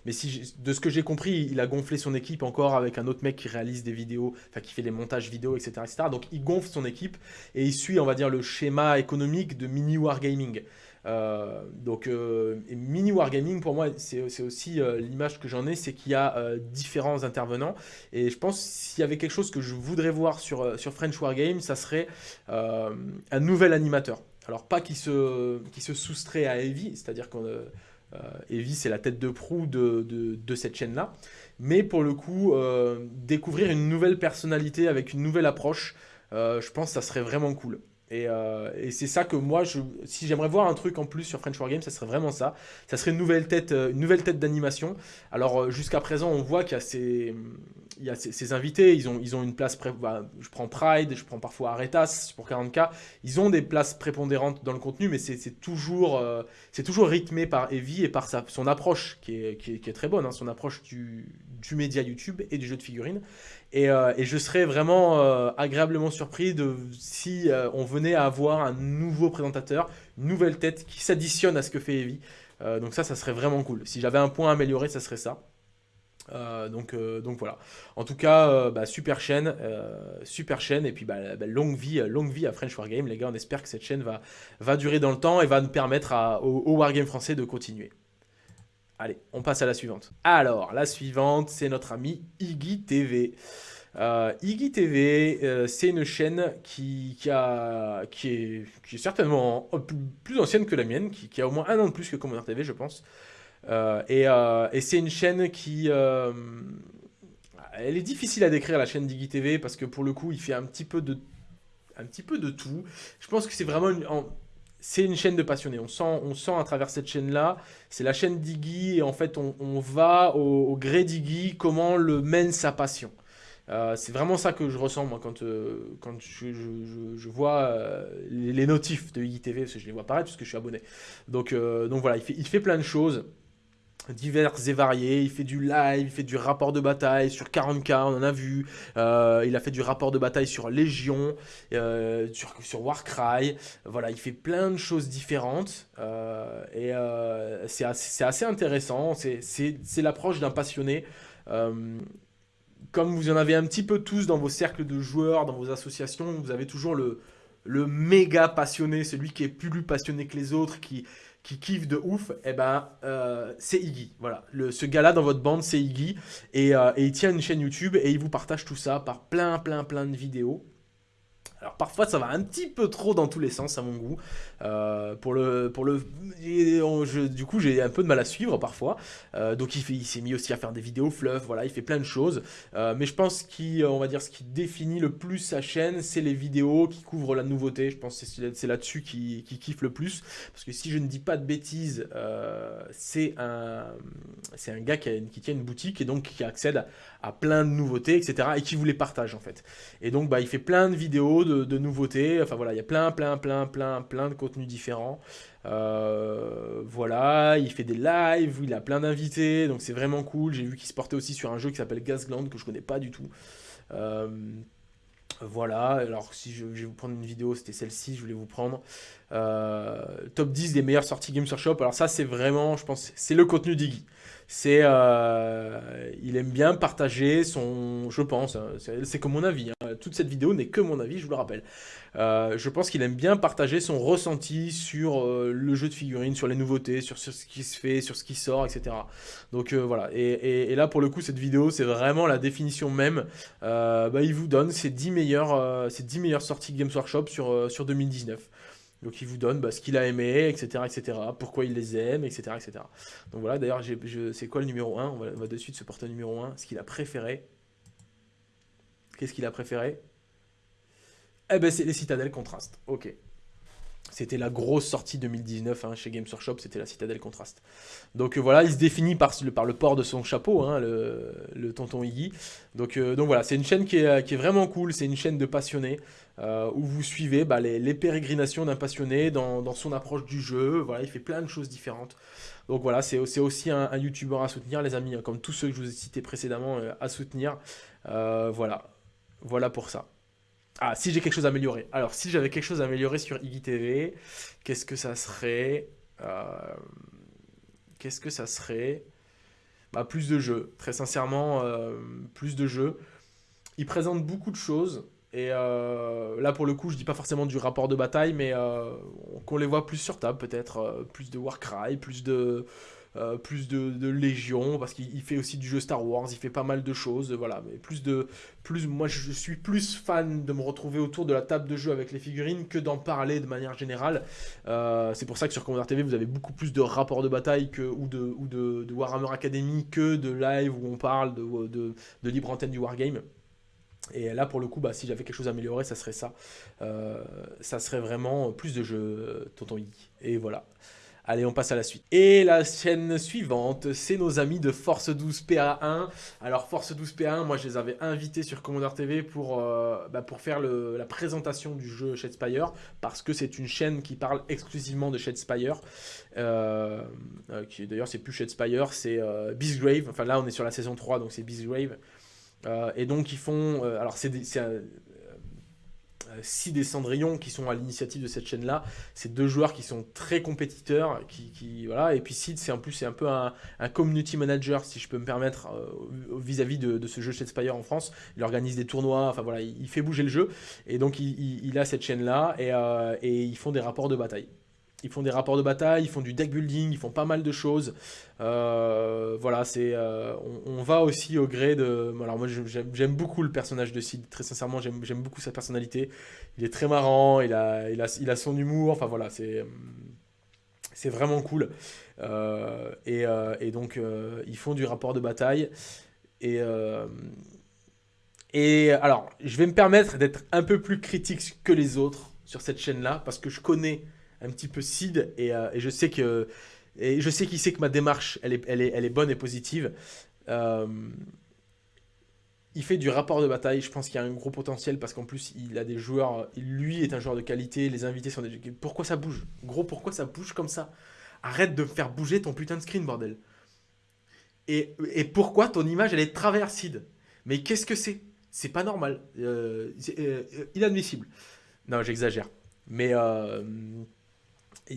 mais si de ce que j'ai compris, il a gonflé son équipe encore avec un autre mec qui réalise des vidéos, enfin qui fait des montages vidéo, etc., etc. Donc il gonfle son équipe et il suit, on va dire, le schéma économique de mini wargaming. Euh, donc euh, mini wargaming pour moi c'est aussi euh, l'image que j'en ai c'est qu'il y a différents intervenants. Et je pense s'il y avait quelque chose que je voudrais voir sur, sur French Wargame ça serait un nouvel animateur. Alors pas qui se, qui se soustrait à Evie c'est à dire que Evie c'est la tête de proue de, de, cette chaîne là mais pour le coup découvrir une nouvelle personnalité avec une nouvelle approche je pense ça serait vraiment cool euh, et, c'est ça que moi, je, si j'aimerais voir un truc en plus sur French Wargame, ça serait vraiment ça. Ça serait une nouvelle tête, euh, une nouvelle tête d'animation. Alors euh, jusqu'à présent, on voit qu'il y a ces, il y a ces, invités, ils ont, ils ont une place, bah, je prends Pride, je prends parfois Aretas pour 40k, ils ont des places prépondérantes dans le contenu, mais c'est toujours, c'est toujours rythmé par Evie et par son approche qui est, qui est, très bonne, hein, son approche du, du média YouTube et du jeu de figurines. Et, et je serais vraiment agréablement surpris de si on venait à avoir un nouveau présentateur, une nouvelle tête qui s'additionne à ce que fait Evie. Euh, donc ça, ça serait vraiment cool. Si j'avais un point à améliorer, ça serait ça. donc, voilà. En tout cas, bah, super chaîne, super chaîne et puis bah, bah, longue vie, longue vie à French Wargame. Les gars, on espère que cette chaîne va, durer dans le temps et va nous permettre au, au Wargame français de continuer. Allez, on passe à la suivante. Alors, la suivante, c'est notre ami Iggy TV. Euh, Iggy TV, euh, c'est une chaîne qui, a, qui, est, qui est certainement plus, ancienne que la mienne, qui, a au moins un an de plus que Commander TV, je pense. Euh, et, c'est une chaîne qui... elle est difficile à décrire, la chaîne d'Iggy TV, parce que pour le coup, il fait un petit peu de, un petit peu de tout. Je pense que c'est vraiment... Une, c'est une chaîne de passionnés. On sent, on sent à travers cette chaîne-là, c'est la chaîne d'Iggy, et en fait, on, va au, gré d'Iggy, comment le mène sa passion. Euh, c'est vraiment ça que je ressens, moi, quand, euh, quand je, vois euh, les, notifs de Iggy TV, parce que je les vois apparaître, puisque je suis abonné. Donc, donc voilà, il fait, il fait plein de choses divers et variés, il fait du live, il fait du rapport de bataille sur 40k, on en a vu, euh, il a fait du rapport de bataille sur Légion, euh, sur, Warcry, voilà, il fait plein de choses différentes, euh, et c'est assez, assez, intéressant, c'est l'approche d'un passionné, comme vous en avez un petit peu tous dans vos cercles de joueurs, dans vos associations, vous avez toujours le, le méga passionné, celui qui est plus passionné que les autres, qui, qui kiffe de ouf, eh ben, euh, c'est Iggy. Voilà, le, ce gars-là dans votre bande, c'est Iggy. Et, euh, et, il tient une chaîne YouTube et il vous partage tout ça par plein, plein, plein de vidéos. Alors parfois ça va un petit peu trop dans tous les sens à mon goût. Euh, pour le, pour le, du coup j'ai un peu de mal à suivre parfois. Euh, donc il, s'est mis aussi à faire des vidéos fluff, voilà, il fait plein de choses. Euh, mais je pense qu'on va dire ce qui définit le plus sa chaîne, c'est les vidéos qui couvrent la nouveauté. Je pense que c'est là-dessus qu'il qui kiffe le plus. Parce que si je ne dis pas de bêtises, c'est un, c'est un gars qui, qui, tient une boutique et donc qui accède à, plein de nouveautés, etc. Et qui vous les partage en fait. Et donc bah, il fait plein de vidéos de de, nouveautés. Enfin voilà, il y a plein, plein, plein, plein, plein de contenus différents. Euh, voilà, il fait des lives, il a plein d'invités, donc c'est vraiment cool. J'ai vu qu'il se portait aussi sur un jeu qui s'appelle Gasland, que je connais pas du tout. Euh, voilà, alors si je, vais vous prendre une vidéo, c'était celle-ci, je voulais vous prendre. Euh, top 10 des meilleures sorties Games Workshop. Alors ça, c'est vraiment, je pense, c'est le contenu d'Iggy c'est euh, il aime bien partager son, je pense, hein, c'est que mon avis, hein. toute cette vidéo n'est que mon avis, je vous le rappelle. Euh, je pense qu'il aime bien partager son ressenti sur euh, le jeu de figurines, sur les nouveautés, sur, ce qui se fait, sur ce qui sort, etc. Donc voilà, et, là pour le coup cette vidéo c'est vraiment la définition même, bah, il vous donne ses 10 meilleures, 10 meilleures sorties Games Workshop sur, sur 2019. Donc il vous donne bah, ce qu'il a aimé, etc., etc., pourquoi il les aime, etc., etc. Donc voilà, d'ailleurs, c'est quoi le numéro 1 on va, de suite se porter au numéro 1, ce qu'il a préféré. Qu'est-ce qu'il a préféré? Eh ben c'est les citadelles contrastes, ok. C'était la grosse sortie 2019 hein, chez Games Workshop, c'était la Citadelle Contrast. Donc euh, voilà, il se définit par, le port de son chapeau, hein, le, tonton Iggy. Donc, euh, donc voilà, c'est une chaîne qui est, vraiment cool, c'est une chaîne de passionnés, euh, où vous suivez bah, les, pérégrinations d'un passionné dans, son approche du jeu. Voilà, il fait plein de choses différentes. Donc voilà, c'est aussi un, un YouTuber à soutenir, les amis, hein, comme tous ceux que je vous ai cités précédemment, à soutenir. voilà, voilà pour ça. Ah, si j'ai quelque chose à améliorer. Alors, si j'avais quelque chose à améliorer sur Iggy qu'est-ce que ça serait euh, Qu'est-ce que ça serait? Bah, Plus de jeux. Très sincèrement, euh, plus de jeux. Il présente beaucoup de choses. Et euh, là, pour le coup, je dis pas forcément du rapport de bataille, mais qu'on les voit plus sur table, peut-être. plus de Warcry, plus de euh, plus de, Légion, parce qu'il fait aussi du jeu Star Wars, il fait pas mal de choses, voilà, mais plus de, plus, moi je suis plus fan de me retrouver autour de la table de jeu avec les figurines que d'en parler de manière générale, euh, c'est pour ça que sur Commander TV vous avez beaucoup plus de rapports de bataille que, ou, de, de, Warhammer Academy que de live où on parle de, de, libre antenne du Wargame. Et là, pour le coup, bah, si j'avais quelque chose à améliorer, ça serait ça. Euh, ça serait vraiment plus de jeux Tonton Iggy. Et voilà. Allez, on passe à la suite. Et la chaîne suivante, c'est nos amis de Force 12 PA1. Alors, Force 12 PA1, moi, je les avais invités sur Commander TV pour, euh, bah, pour faire la présentation du jeu Shadespire, parce que c'est une chaîne qui parle exclusivement de Shadespire. Euh, euh D'ailleurs, c'est plus Shadespire, c'est euh, Beastgrave. Enfin, là, on est sur la saison 3, donc c'est Beastgrave. et donc, ils font... alors, c'est Sid et Cendrillon qui sont à l'initiative de cette chaîne là c'est deux joueurs qui sont très compétiteurs qui, voilà. Et puis Sid c'est en plus c'est un peu un, community manager si je peux me permettre vis-à-vis de, ce jeu Shadespire en France. Il organise des tournois enfin voilà il, fait bouger le jeu. Et donc il, a cette chaîne là et, et ils font des rapports de bataille ils font des rapports de bataille, ils font du deck building, ils font pas mal de choses. Euh, voilà, c'est, euh, on, va aussi au gré de... Alors moi j'aime beaucoup le personnage de Sid, très sincèrement j'aime beaucoup sa personnalité. Il est très marrant, il a, il a, il a son humour, enfin voilà, c'est... C'est vraiment cool. Euh, et, et, donc, ils font du rapport de bataille. Et, et alors, je vais me permettre d'être un peu plus critique que les autres sur cette chaîne-là, parce que je connais un petit peu Sid euh, et, je sais que et je sais qu'il sait que ma démarche elle est, elle est, elle est bonne et positive. Euh, il fait du rapport de bataille, je pense qu'il y a un gros potentiel parce qu'en plus il a des joueurs, lui est un joueur de qualité, les invités sont des... Pourquoi ça bouge? Gros, pourquoi ça bouge comme ça? Arrête de me faire bouger ton putain de screen, bordel. Et, et pourquoi ton image elle est travers Sid Mais qu'est-ce que c'est? C'est pas normal. Euh, inadmissible. Non, j'exagère. Mais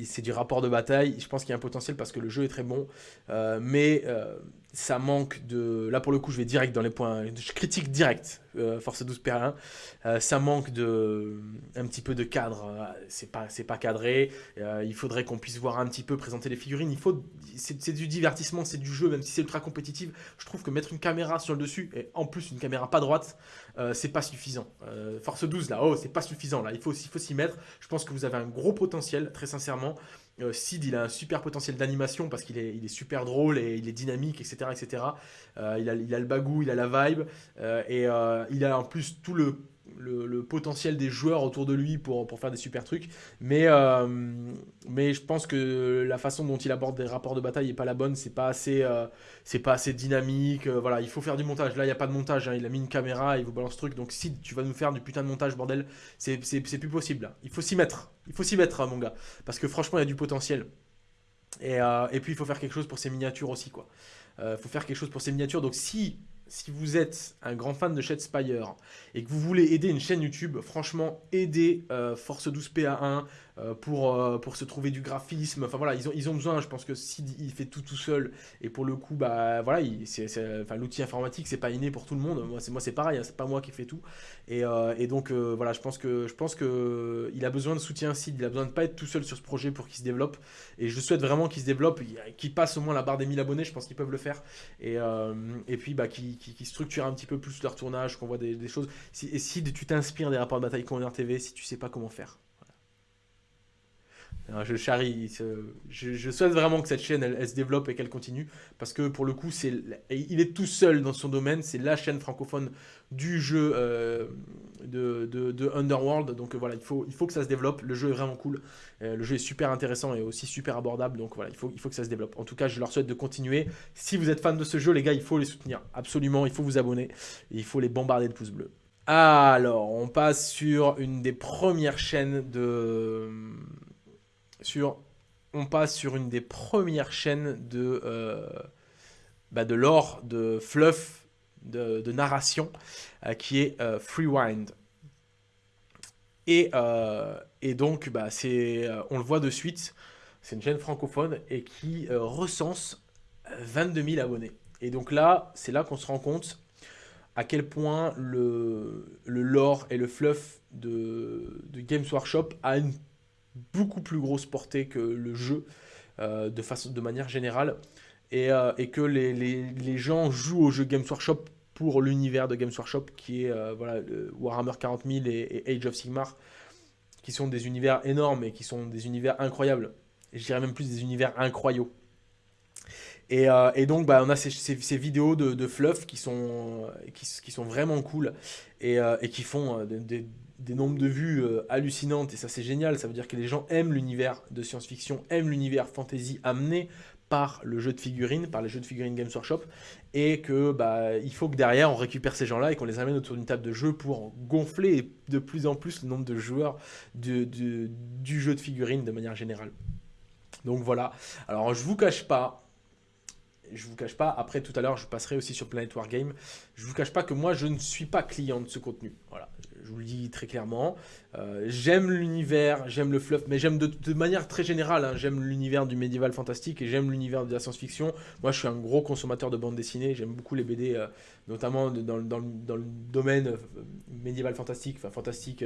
c'est du rapport de bataille. Je pense qu'il y a un potentiel parce que le jeu est très bon. Euh, mais euh, ça manque de... Là, pour le coup, je vais direct dans les points... Je critique direct euh, Force 12 PR1. ça manque de... Un petit peu de cadre. C'est pas, pas cadré. il faudrait qu'on puisse voir un petit peu présenter les figurines. Il faut... C'est du divertissement, c'est du jeu, même si c'est ultra compétitif. Je trouve que mettre une caméra sur le dessus, et en plus une caméra pas droite, c'est pas suffisant. Force 12, là, oh, c'est pas suffisant. Là, il faut s'y mettre. Je pense que vous avez un gros potentiel, très sincèrement. Euh, Sid, il a un super potentiel d'animation parce qu'il est, super drôle et il est dynamique, etc. etc. Euh, il, a, il, a, le bagou, il a la vibe euh, et il a en plus tout le le, potentiel des joueurs autour de lui pour, pour faire des super trucs. Mais, euh, mais je pense que la façon dont il aborde des rapports de bataille n'est pas la bonne. C'est pas assez, euh, pas assez dynamique. Euh, voilà, il faut faire du montage. Là, il n'y a pas de montage. Hein. Il a mis une caméra, il vous balance ce truc. Donc si tu vas nous faire du putain de montage, bordel, c'est plus possible. Il faut s'y mettre. Il faut s'y mettre, hein, mon gars. Parce que franchement, il y a du potentiel. Et, et puis, il faut faire quelque chose pour ses miniatures aussi, quoi. Faut faire quelque chose pour ses miniatures. Donc si si vous êtes un grand fan de Shadespire et que vous voulez aider une chaîne YouTube, franchement, aidez euh, Force 12 PA1 euh, pour, euh, pour se trouver du graphisme. Enfin voilà, ils ont, ils ont besoin, je pense que s'il fait tout tout seul, et pour le coup, bah voilà, l'outil informatique, c'est pas inné pour tout le monde. Moi, c'est pareil, hein, c'est pas moi qui fais tout. Et, et donc voilà, je pense que a besoin de soutien Sid, il a besoin de pas être tout seul sur ce projet pour qu'il se développe. Et je souhaite vraiment qu'il se développe, qu'il passe au moins la barre des 1000 abonnés, je pense qu'ils peuvent le faire. Et, et puis bah qui qui, structurent un petit peu plus leur tournage, qu'on voit des, choses. Et si tu t'inspires des rapports de bataille Corner TV, si tu sais pas comment faire. Je charrie, je, souhaite vraiment que cette chaîne elle, se développe et qu'elle continue parce que pour le coup, il est tout seul dans son domaine, c'est la chaîne francophone du jeu euh, de, Underworld. Donc voilà, il faut, que ça se développe. Le jeu est vraiment cool. Euh, le jeu est super intéressant et aussi super abordable. Donc voilà, il faut, il faut que ça se développe. En tout cas, je leur souhaite de continuer. Si vous êtes fan de ce jeu, les gars, il faut les soutenir. Absolument, il faut vous abonner. il faut les bombarder de pouces bleus. Alors, on passe sur une des premières chaînes de... On passe sur une des premières chaînes de... Bah de l'or, de fluff de, narration euh, qui est euh, Freewind. Et, euh, donc, bah, on le voit de suite, c'est une chaîne francophone et qui recense 22 000 abonnés. Et donc là, c'est là qu'on se rend compte à quel point le, le lore et le fluff de, de, Games Workshop a une beaucoup plus grosse portée que le jeu de, façon, de manière générale. Et, et que les, les, les, gens jouent au jeu Games Workshop pour l'univers de Games Workshop qui est euh, voilà, Warhammer 40 000 et, Age of Sigmar, qui sont des univers énormes et qui sont des univers incroyables. Et je dirais même plus des univers incroyaux. Et, euh, et, donc, bah, on a ces, ces, vidéos de, de, fluff qui sont, qui, sont vraiment cool et, euh, et qui font des, nombres de vues hallucinantes. Et ça, c'est génial. Ça veut dire que les gens aiment l'univers de science-fiction, aiment l'univers fantasy amené par le jeu de figurines, par les jeux de figurines Games Workshop, et que bah, il faut que derrière on récupère ces gens-là et qu'on les amène autour d'une table de jeu pour gonfler de plus en plus le nombre de joueurs du jeu de figurines de manière générale. Donc voilà. Alors je vous cache pas, je vous cache pas, après tout à l'heure je passerai aussi sur Planet Wargame, je vous cache pas que moi je ne suis pas client de ce contenu. Voilà. Je vous le dis très clairement. Euh, j'aime l'univers, j'aime le fluff, mais j'aime de, manière très générale, hein, j'aime l'univers du médiéval fantastique et j'aime l'univers de la science-fiction. Moi, je suis un gros consommateur de bande dessinée, j'aime beaucoup les BD, euh, notamment dans, le domaine euh, médiéval fantastique, enfin fantastique,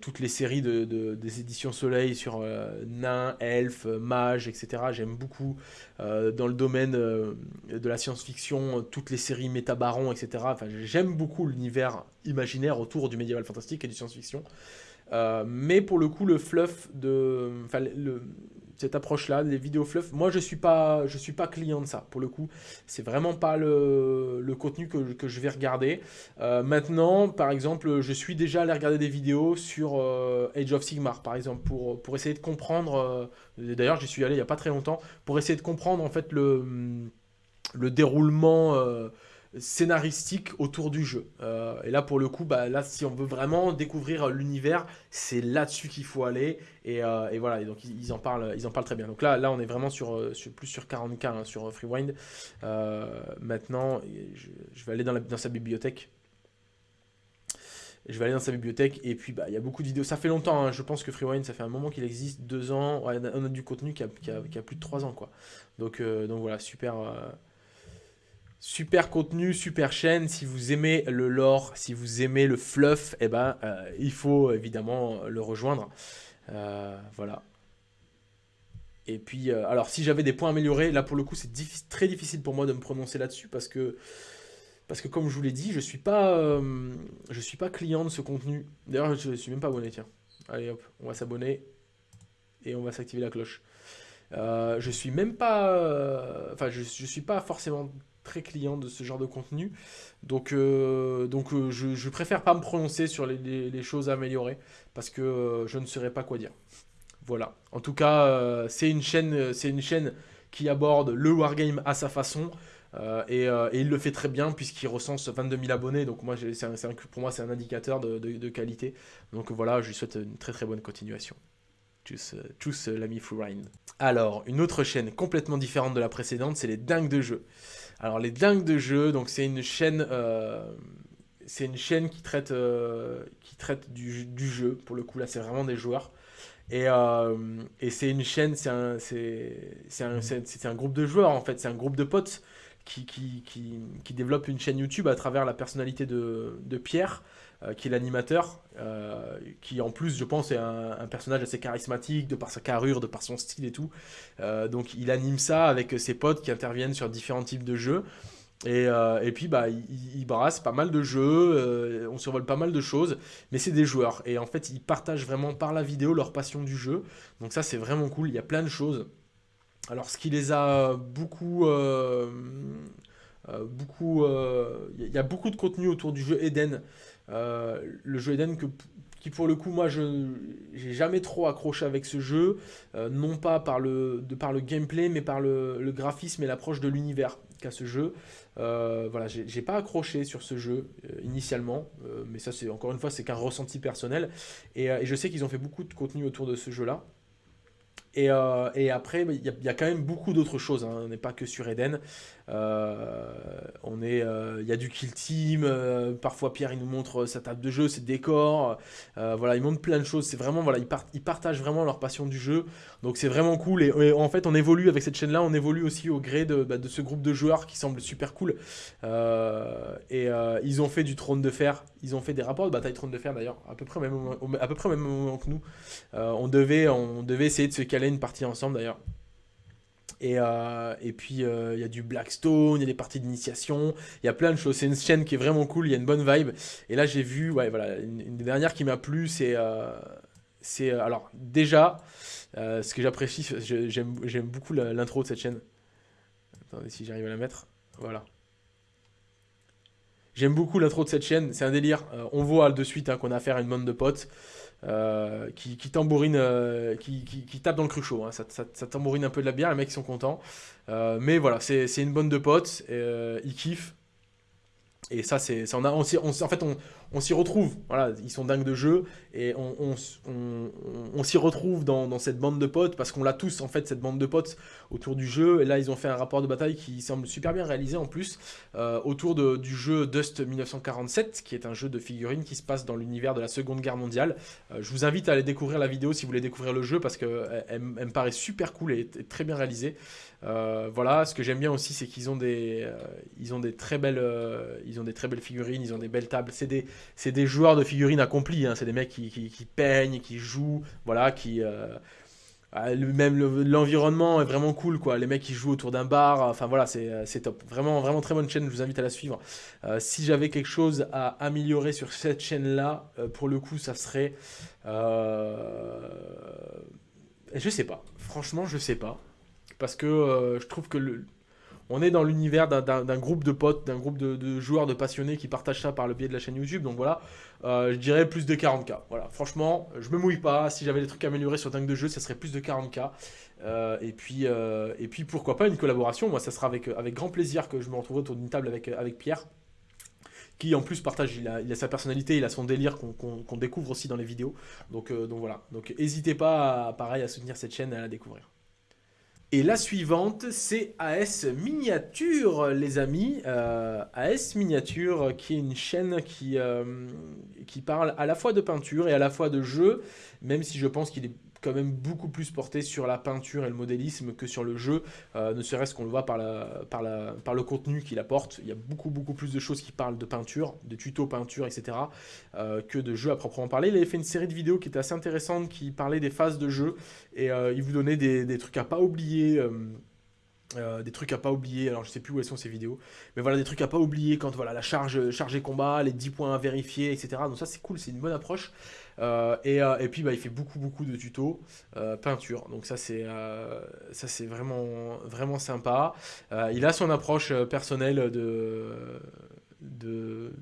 toutes les séries de, des éditions Soleil sur nains, elfes, mages, etc. J'aime beaucoup. dans le domaine de la science-fiction, toutes les séries Métabaron, etc. J'aime beaucoup l'univers imaginaire autour du médiéval fantastique et du science-fiction. Euh, mais pour le coup, le fluff de, cette approche-là, les vidéos fluff, moi je suis pas, je suis pas client de ça. Pour le coup, c'est vraiment pas le, contenu que, je vais regarder. Euh, maintenant, par exemple, je suis déjà allé regarder des vidéos sur euh, Age of Sigmar, par exemple, pour, essayer de comprendre. D'ailleurs, j'y suis allé il y a pas très longtemps pour essayer de comprendre en fait le déroulement scénaristique autour du jeu. Euh, et là, pour le coup, bah, là, si on veut vraiment découvrir l'univers, c'est là-dessus qu'il faut aller. Et, euh, voilà, et donc ils, en parlent, ils en parlent très bien. Donc là, là on est vraiment sur, euh, plus sur 40K, hein, sur Freewind. maintenant, je, vais aller dans, dans sa bibliothèque. Je vais aller dans sa bibliothèque et puis bah, il y a beaucoup de vidéos. Ça fait longtemps, hein, je pense que Freewind, ça fait un moment qu'il existe, deux ans. on a du contenu qui a, qui a, plus de trois ans. quoi. Donc, donc voilà, super, Super contenu, super chaîne. Si vous aimez le lore, si vous aimez le fluff, eh ben, euh, il faut évidemment le rejoindre. Euh, voilà. Et puis, euh, alors si j'avais des points améliorés, là pour le coup c'est très difficile pour moi de me prononcer là-dessus parce que, comme je vous l'ai dit, je suis pas, suis pas client de ce contenu. D'ailleurs, je suis même pas abonné, tiens. Allez hop, on va s'abonner et on va s'activer la cloche. je suis même pas, enfin je, je suis pas forcément très client de ce genre de contenu. Donc, euh, donc euh, je, préfère pas me prononcer sur les, choses à améliorer parce que euh, je ne saurais pas quoi dire. Voilà. En tout cas, c'est une chaîne, une chaîne qui aborde le wargame à sa façon. Et, il le fait très bien puisqu'il recense 22 000 abonnés. Donc moi, un, pour moi, c'est un indicateur de, de, qualité. Donc voilà, je lui souhaite une très très bonne continuation. Tchuss, l'ami Freerind. Alors, une autre chaîne complètement différente de la précédente, c'est les dingues de jeu. Alors les dingues de jeu, donc c'est une chaîne, euh, c'est une chaîne qui traite, euh, qui traite du, jeu. Pour le coup là, c'est vraiment des joueurs. Et, euh, c'est une chaîne, c'est un, un, un, groupe de joueurs en fait, c'est un groupe de potes qui, qui, qui, qui, développe une chaîne YouTube à travers la personnalité de, de Pierre. Euh, qui est l'animateur, euh, qui en plus, je pense, est un, personnage assez charismatique, de par sa carrure, de par son style et tout. Euh, donc il anime ça avec ses potes qui interviennent sur différents types de jeux. Et, puis, bah, il, brasse pas mal de jeux, on survole pas mal de choses, mais c'est des joueurs. Et en fait, ils partagent vraiment par la vidéo leur passion du jeu. Donc ça, c'est vraiment cool, il y a plein de choses. Alors, ce qui les a beaucoup... beaucoup il y a beaucoup de contenu autour du jeu Eden. Euh, le jeu Eden qui pour le coup moi je j'ai jamais trop accroché avec ce jeu, euh, non pas par le, de par le gameplay mais par le, graphisme et l'approche de l'univers qu'a ce jeu. Euh, voilà, j'ai pas accroché sur ce jeu initialement, mais ça c'est encore une fois c'est qu'un ressenti personnel et, je sais qu'ils ont fait beaucoup de contenu autour de ce jeu là. Et, après, il y, y, a quand même beaucoup d'autres choses, hein. on n'est pas que sur Eden. Euh, on est, il euh, y a du kill team. Euh, parfois Pierre il nous montre sa table de jeu, ses décors. voilà, il montre plein de choses. C'est vraiment voilà, ils, partagent vraiment leur passion du jeu. Donc c'est vraiment cool. Et, en fait, on évolue avec cette chaîne-là. On évolue aussi au gré de, bah, de, ce groupe de joueurs qui semble super cool. et ils ont fait du trône de fer. Ils ont fait des rapports de bataille trône de fer d'ailleurs, à peu près au même, à peu près au même moment que nous. on devait, on devait essayer de se caler une partie ensemble d'ailleurs. Et, euh, et puis, euh, il y a du Blackstone, il y a des parties d'initiation, il y a plein de choses. C'est une chaîne qui est vraiment cool, il y a une bonne vibe. Et là, j'ai vu, ouais, voilà, une, des dernières qui m'a plu, c'est... Euh, c'est alors, déjà, ce que j'apprécie, j'aime beaucoup l'intro de cette chaîne. Attendez si j'arrive à la mettre. Voilà. J'aime beaucoup l'intro de cette chaîne, c'est un délire. on voit de suite hein, qu'on a affaire à une bande de potes. Euh, qui, tambourine, euh, qui, tape dans le cruchot. Hein. Ça, ça, tambourine un peu de la bière, les mecs sont contents. Euh, mais voilà, c'est une bonne de potes, ils kiffent. Et ça, c'est, on en fait, on, s'y retrouve. Voilà, ils sont dingues de jeu et on, s'y retrouve dans, cette bande de potes parce qu'on l'a tous en fait cette bande de potes autour du jeu. Et là, ils ont fait un rapport de bataille qui semble super bien réalisé en plus euh, autour du jeu Dust 1947, qui est un jeu de figurines qui se passe dans l'univers de la Seconde Guerre mondiale. Euh, je vous invite à aller découvrir la vidéo si vous voulez découvrir le jeu parce que elle, me paraît super cool et, très bien réalisée. Euh, voilà, ce que j'aime bien aussi, c'est qu'ils ont des, très belles, figurines, ils ont des belles tables. C'est des, joueurs de figurines accomplis. Hein. C'est des mecs qui, peignent, qui jouent, voilà, qui ah, même l'environnement est vraiment cool quoi. Les mecs qui jouent autour d'un bar, enfin voilà, c'est top. Vraiment, vraiment très bonne chaîne. Je vous invite à la suivre. Euh, si j'avais quelque chose à améliorer sur cette chaîne là, euh, pour le coup, ça serait, euh... je sais pas. Franchement, je sais pas parce que euh, je trouve que on est dans l'univers d'un groupe de potes, d'un groupe de, joueurs, de passionnés qui partagent ça par le biais de la chaîne YouTube. Donc voilà, euh, je dirais plus de 40k. Voilà, franchement, je me mouille pas. Si j'avais des trucs à améliorer sur Dingue de jeu, ça serait plus de 40k. Euh, et, puis, et puis pourquoi pas une collaboration. Moi, ça sera avec, avec grand plaisir que je me retrouverai autour d'une table avec, avec Pierre qui en plus partage, il a, sa personnalité, il a son délire qu'on découvre aussi dans les vidéos. Donc, donc voilà, donc n'hésitez pas, pareil, à soutenir cette chaîne et à la découvrir. Et la suivante, c'est AS Miniature, les amis. Euh, AS Miniature, qui est une chaîne qui, euh, qui parle à la fois de peinture et à la fois de jeu, même si je pense qu'il est quand même beaucoup plus porté sur la peinture et le modélisme que sur le jeu, euh, ne serait-ce qu'on le voit par, le contenu qu'il apporte. Il y a beaucoup beaucoup plus de choses qui parlent de peinture, de tutos peinture, etc. Euh, que de jeu à proprement parler. Il avait fait une série de vidéos qui était assez intéressante, qui parlait des phases de jeu, et euh, il vous donnait des, des, trucs à pas oublier. Des trucs à pas oublier, alors je sais plus où elles sont ces vidéos, mais voilà des trucs à pas oublier quand voilà la charge chargée combat, les 10 points à vérifier, etc. Donc ça c'est cool, c'est une bonne approche. Euh, euh, et, puis bah, il fait beaucoup beaucoup de tutos euh, peinture. Donc ça c'est ça c'est vraiment vraiment sympa. il a son approche personnelle de, de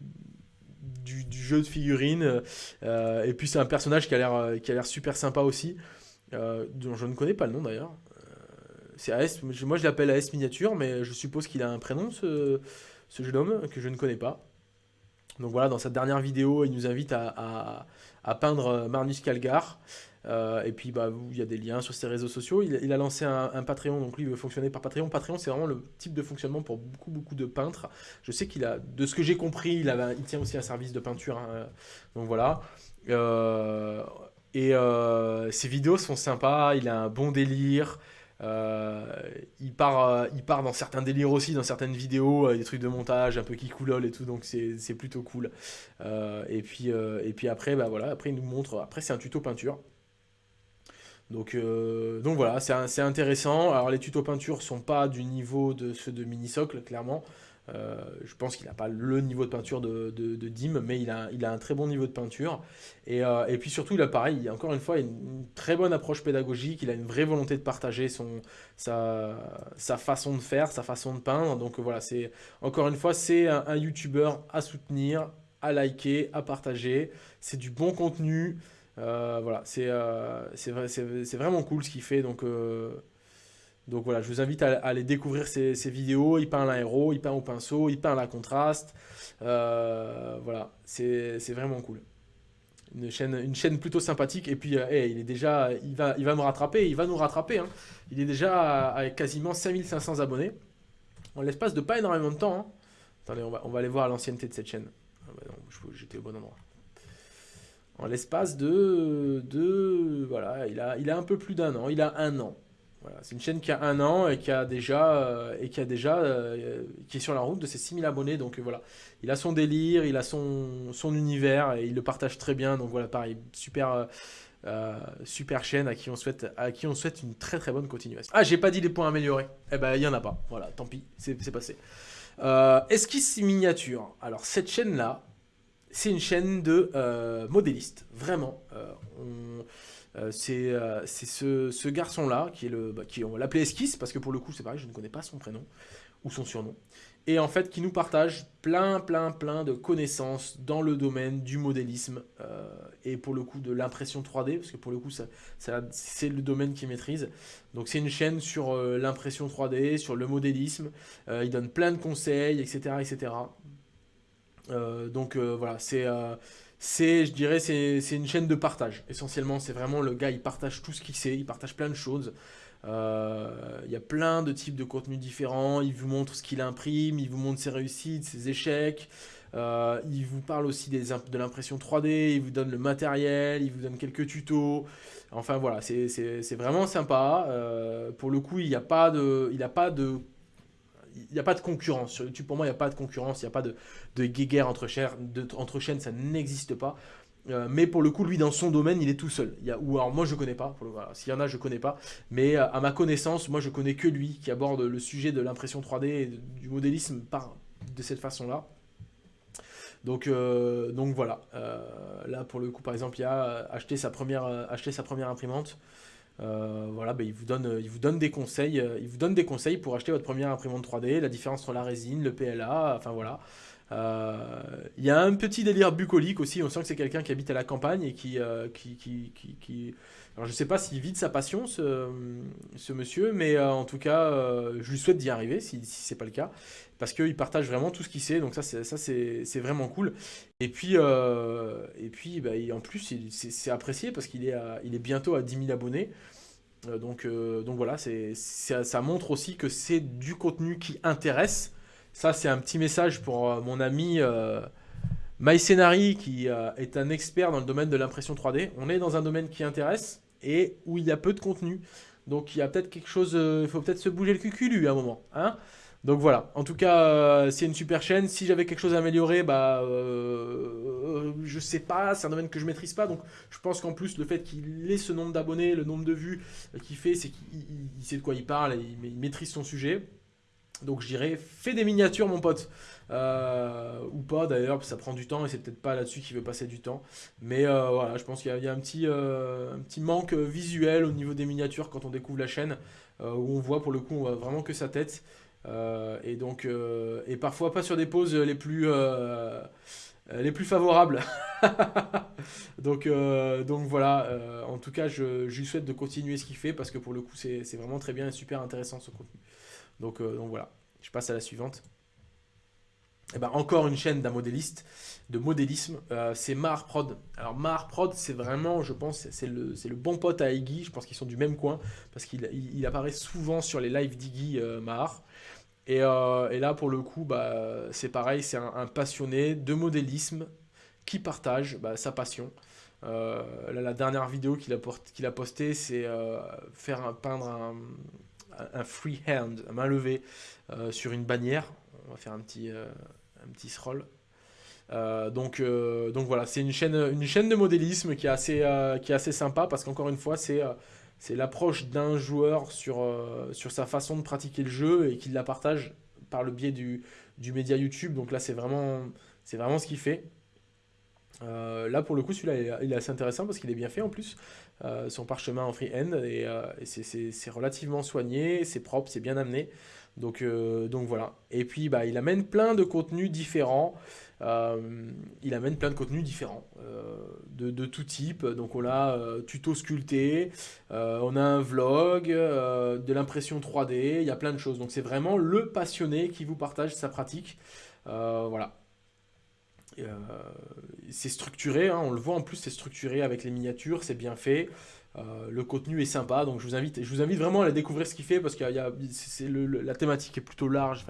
du, jeu de figurines. et puis c'est un personnage qui a l'air qui a l'air super sympa aussi. dont je ne connais pas le nom d'ailleurs. C'est AS, moi je l'appelle AS Miniature, mais je suppose qu'il a un prénom ce, ce jeune homme que je ne connais pas. Donc voilà, dans cette dernière vidéo, il nous invite à, peindre euh, Marnus Calgar. Euh, et puis, bah, il y a des liens sur ses réseaux sociaux. Il, a lancé un, Patreon, donc lui, il veut fonctionner par Patreon. Patreon, c'est vraiment le type de fonctionnement pour beaucoup, beaucoup de peintres. Je sais qu'il a, de ce que j'ai compris, il, il tient aussi un service de peinture. Hein. donc voilà. Euh, et ses vidéos sont sympas, il a un bon délire. Euh, il, part, euh, il part dans certains délires aussi, dans certaines vidéos, euh, des trucs de montage un peu qui coulol et tout, donc c'est plutôt cool. et, puis, et puis après, bah voilà, après il nous montre, après c'est un tuto peinture. Donc, voilà, c'est intéressant. Alors les tutos peinture sont pas du niveau de ceux de Minisocle, clairement. Euh, je pense qu'il n'a pas le niveau de peinture de, Dim, mais il a, un très bon niveau de peinture. Et, euh, puis surtout, il a pareil, encore une fois, une, très bonne approche pédagogique. Il a une vraie volonté de partager son, sa, façon de faire, sa façon de peindre. Donc voilà, c'est encore une fois, c'est un, YouTuber à soutenir, à liker, à partager. C'est du bon contenu. Euh, voilà, c'est vraiment cool ce qu'il fait. Donc donc voilà, je vous invite à, aller découvrir ces, vidéos. Il peint l'aéro, il peint au pinceau, il peint la contraste. Euh, voilà, c'est vraiment cool. Une chaîne, plutôt sympathique. Et puis, euh, il est déjà, il va, il me rattraper, il va nous rattraper. Hein. Il est déjà à, quasiment 5500 abonnés. En l'espace de pas énormément de temps. Hein. Attendez, on va, on va aller voir l'ancienneté de cette chaîne. Ah bah j'étais au bon endroit. En l'espace de, de... Voilà, il a un peu plus d'un an. Il a un an c'est une chaîne qui a un an et qui a déjà, euh, euh, est sur la route de ses 6000 abonnés. Donc euh, voilà, il a son délire, il a son, univers et il le partage très bien. Donc voilà, pareil, super, super chaîne à qui, on souhaite, une très très bonne continuation. Ah, j'ai pas dit les points améliorés. Eh ben, il y en a pas. Voilà, tant pis, c'est passé. esquisse miniature? Alors cette chaîne-là, c'est une chaîne de modélistes. Vraiment. Euh, c'est euh, ce, garçon-là, qui est le, bah, qui, on va l'appeler Esquisse, parce que pour le coup, c'est pareil, je ne connais pas son prénom ou son surnom. Et en fait, qui nous partage plein, plein, plein de connaissances dans le domaine du modélisme euh, et pour le coup de l'impression 3D, parce que pour le coup, ça, c'est le domaine qu'il maîtrise. Donc c'est une chaîne sur l'impression 3D, sur le modélisme. il donne plein de conseils, etc., etc. donc voilà, c'est c'est, je dirais, c'est une chaîne de partage. Essentiellement, c'est vraiment le gars, il partage tout ce qu'il sait, il partage plein de choses. Euh, il y a plein de types de contenus différents. Il vous montre ce qu'il imprime, il vous montre ses réussites, ses échecs. Euh, il vous parle aussi de l'impression 3D, il vous donne le matériel, il vous donne quelques tutos. Enfin voilà, c'est vraiment sympa. Euh, pour le coup, il n'y a pas de, n'y a pas de concurrence. Sur YouTube, pour moi, il n'y a pas de concurrence, il n'y a pas de, de guéguerre entre, chaînes, ça n'existe pas. Euh, mais pour le coup, lui, dans son domaine, il est tout seul. Il y a, ou alors moi, je connais pas. S'il y en a, je connais pas. Mais euh, à ma connaissance, moi, je connais que lui qui aborde le sujet de l'impression 3D et du modélisme par, de cette façon-là. Donc, euh, voilà. là, pour le coup, par exemple, il a acheté acheté sa première imprimante. Voilà, ben, il, vous donne, il vous donne des conseils. il vous donne des conseils pour acheter votre première imprimante 3D, la différence entre la résine, le PLA, enfin voilà. Euh, il y a un petit délire bucolique aussi, on sent que c'est quelqu'un qui habite à la campagne et. Euh, qui, qui, qui, Alors je sais pas s'il vit de sa passion, ce, monsieur, mais euh, en tout cas, je lui souhaite d'y arriver, si, si c'est pas le cas, parce qu'il partage vraiment tout ce qu'il sait, donc ça c'est vraiment cool. Et puis, et puis bah, en plus, c'est apprécié parce qu'il est, il est bientôt à 10 000 abonnés. donc, donc voilà, ça, montre aussi que c'est du contenu qui intéresse, ça, c'est un petit message pour euh, mon ami euh, MyScenary, qui euh, est un expert dans le domaine de l'impression 3D. On est dans un domaine qui intéresse et où il y a peu de contenu. Donc, il y a peut-être quelque chose... Il faut peut-être se bouger le cul à un moment. Hein donc voilà, en tout cas, c'est une super chaîne. Si j'avais quelque chose à améliorer, bah, euh, je sais pas, c'est un domaine que je maîtrise pas. Donc je pense qu'en plus, le fait qu'il ait ce nombre d'abonnés, le nombre de vues qu'il fait, c'est qu'il sait de quoi il parle et il maîtrise son sujet. Donc je dirais, fais des miniatures mon pote. Euh, ou pas d'ailleurs, ça prend du temps et c'est peut-être pas là-dessus qu'il veut passer du temps. Mais euh, voilà, je pense qu'il y, a un petit, euh, un petit manque visuel au niveau des miniatures quand on découvre la chaîne, où on voit pour le coup on voit vraiment que sa tête. et donc, et parfois pas sur des poses les plus, les plus favorables. (laughs) donc, donc voilà, en tout cas, je, lui souhaite de continuer ce qu'il fait parce que pour le coup, c'est vraiment très bien et super intéressant ce contenu. Donc, donc voilà, je passe à la suivante. Et eh ben, encore une chaîne d'un modéliste, de modélisme, euh, c'est Mar Prod. Alors Mar Prod, c'est vraiment, je pense, c'est le, le, bon pote à Iggy, je pense qu'ils sont du même coin, parce qu'il il, apparaît souvent sur les lives d'Iggy euh, Mar. Et, là, pour le coup, bah, c'est pareil, c'est un, passionné de modélisme qui partage bah, sa passion. la dernière vidéo qu'il a, qu'il a postée, c'est faire peindre un, un free hand, main levée, euh, sur une bannière. On va faire un petit, euh, un petit scroll. Euh, donc, donc voilà, c'est une chaîne, une chaîne de modélisme qui est assez, qui est assez sympa parce qu'encore une fois, c'est c'est l'approche d'un joueur sur, sur sa façon de pratiquer le jeu et qu'il la partage par le biais du, du média YouTube. Donc là, c'est vraiment, vraiment ce qu'il fait. Euh, là, pour le coup, celui-là, il est assez intéressant parce qu'il est bien fait en plus. Euh, son parchemin en freehand et, euh, et c'est relativement soigné, c'est propre, c'est bien amené. Donc, donc voilà. Et puis, bah, il amène plein de contenus différents. il amène plein de contenus différents de, de, tout type. Donc, on a tuto sculpté, on a un vlog, de l'impression 3D, il y a plein de choses. Donc, c'est vraiment le passionné qui vous partage sa pratique. voilà. Euh, c'est structuré, hein, on le voit en plus, c'est structuré avec les miniatures, c'est bien fait. Euh, le contenu est sympa, donc je vous invite, je vous invite vraiment à aller découvrir ce qu'il fait parce que la thématique est plutôt large,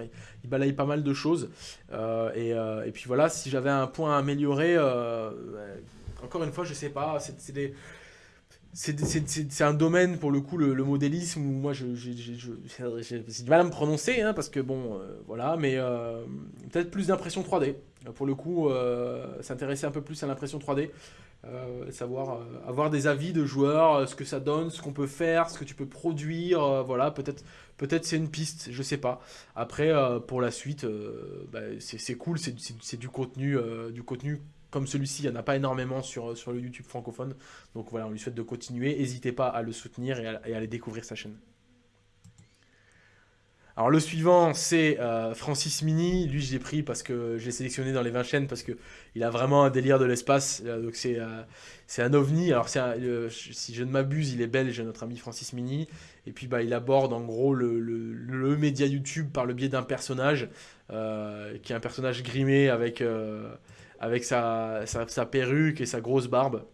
il balaye pas mal de choses. Euh, et, puis voilà, si j'avais un point à améliorer, encore une fois, je sais pas, c'est des c'est un domaine, pour le coup, le, modélisme, où moi, j'ai du mal à me prononcer, hein, parce que bon, euh, voilà, mais euh, peut-être plus d'impression 3D. Pour le coup, euh, s'intéresser un peu plus à l'impression 3D, savoir avoir des avis de joueurs, ce que ça donne, ce qu'on peut faire, ce que tu peux produire, voilà, peut-être peut-être c'est une piste, je sais pas. Après, pour la suite, bah, c'est cool, c'est du contenu, du contenu comme celui-ci, il n'y en a pas énormément sur, sur le YouTube francophone. Donc voilà, on lui souhaite de continuer. N'hésitez pas à le soutenir et à, aller découvrir sa chaîne. Alors le suivant, c'est euh, Francis Mini. Lui, je l'ai pris parce que j'ai sélectionné dans les 20 chaînes parce qu'il a vraiment un délire de l'espace. Euh, donc c'est c'est un ovni. Alors si je ne m'abuse, il est belge, notre ami Francis Mini. Et puis bah, il aborde en gros le, le, média YouTube par le biais d'un personnage qui est un personnage grimé avec, avec sa, sa, perruque et sa grosse barbe.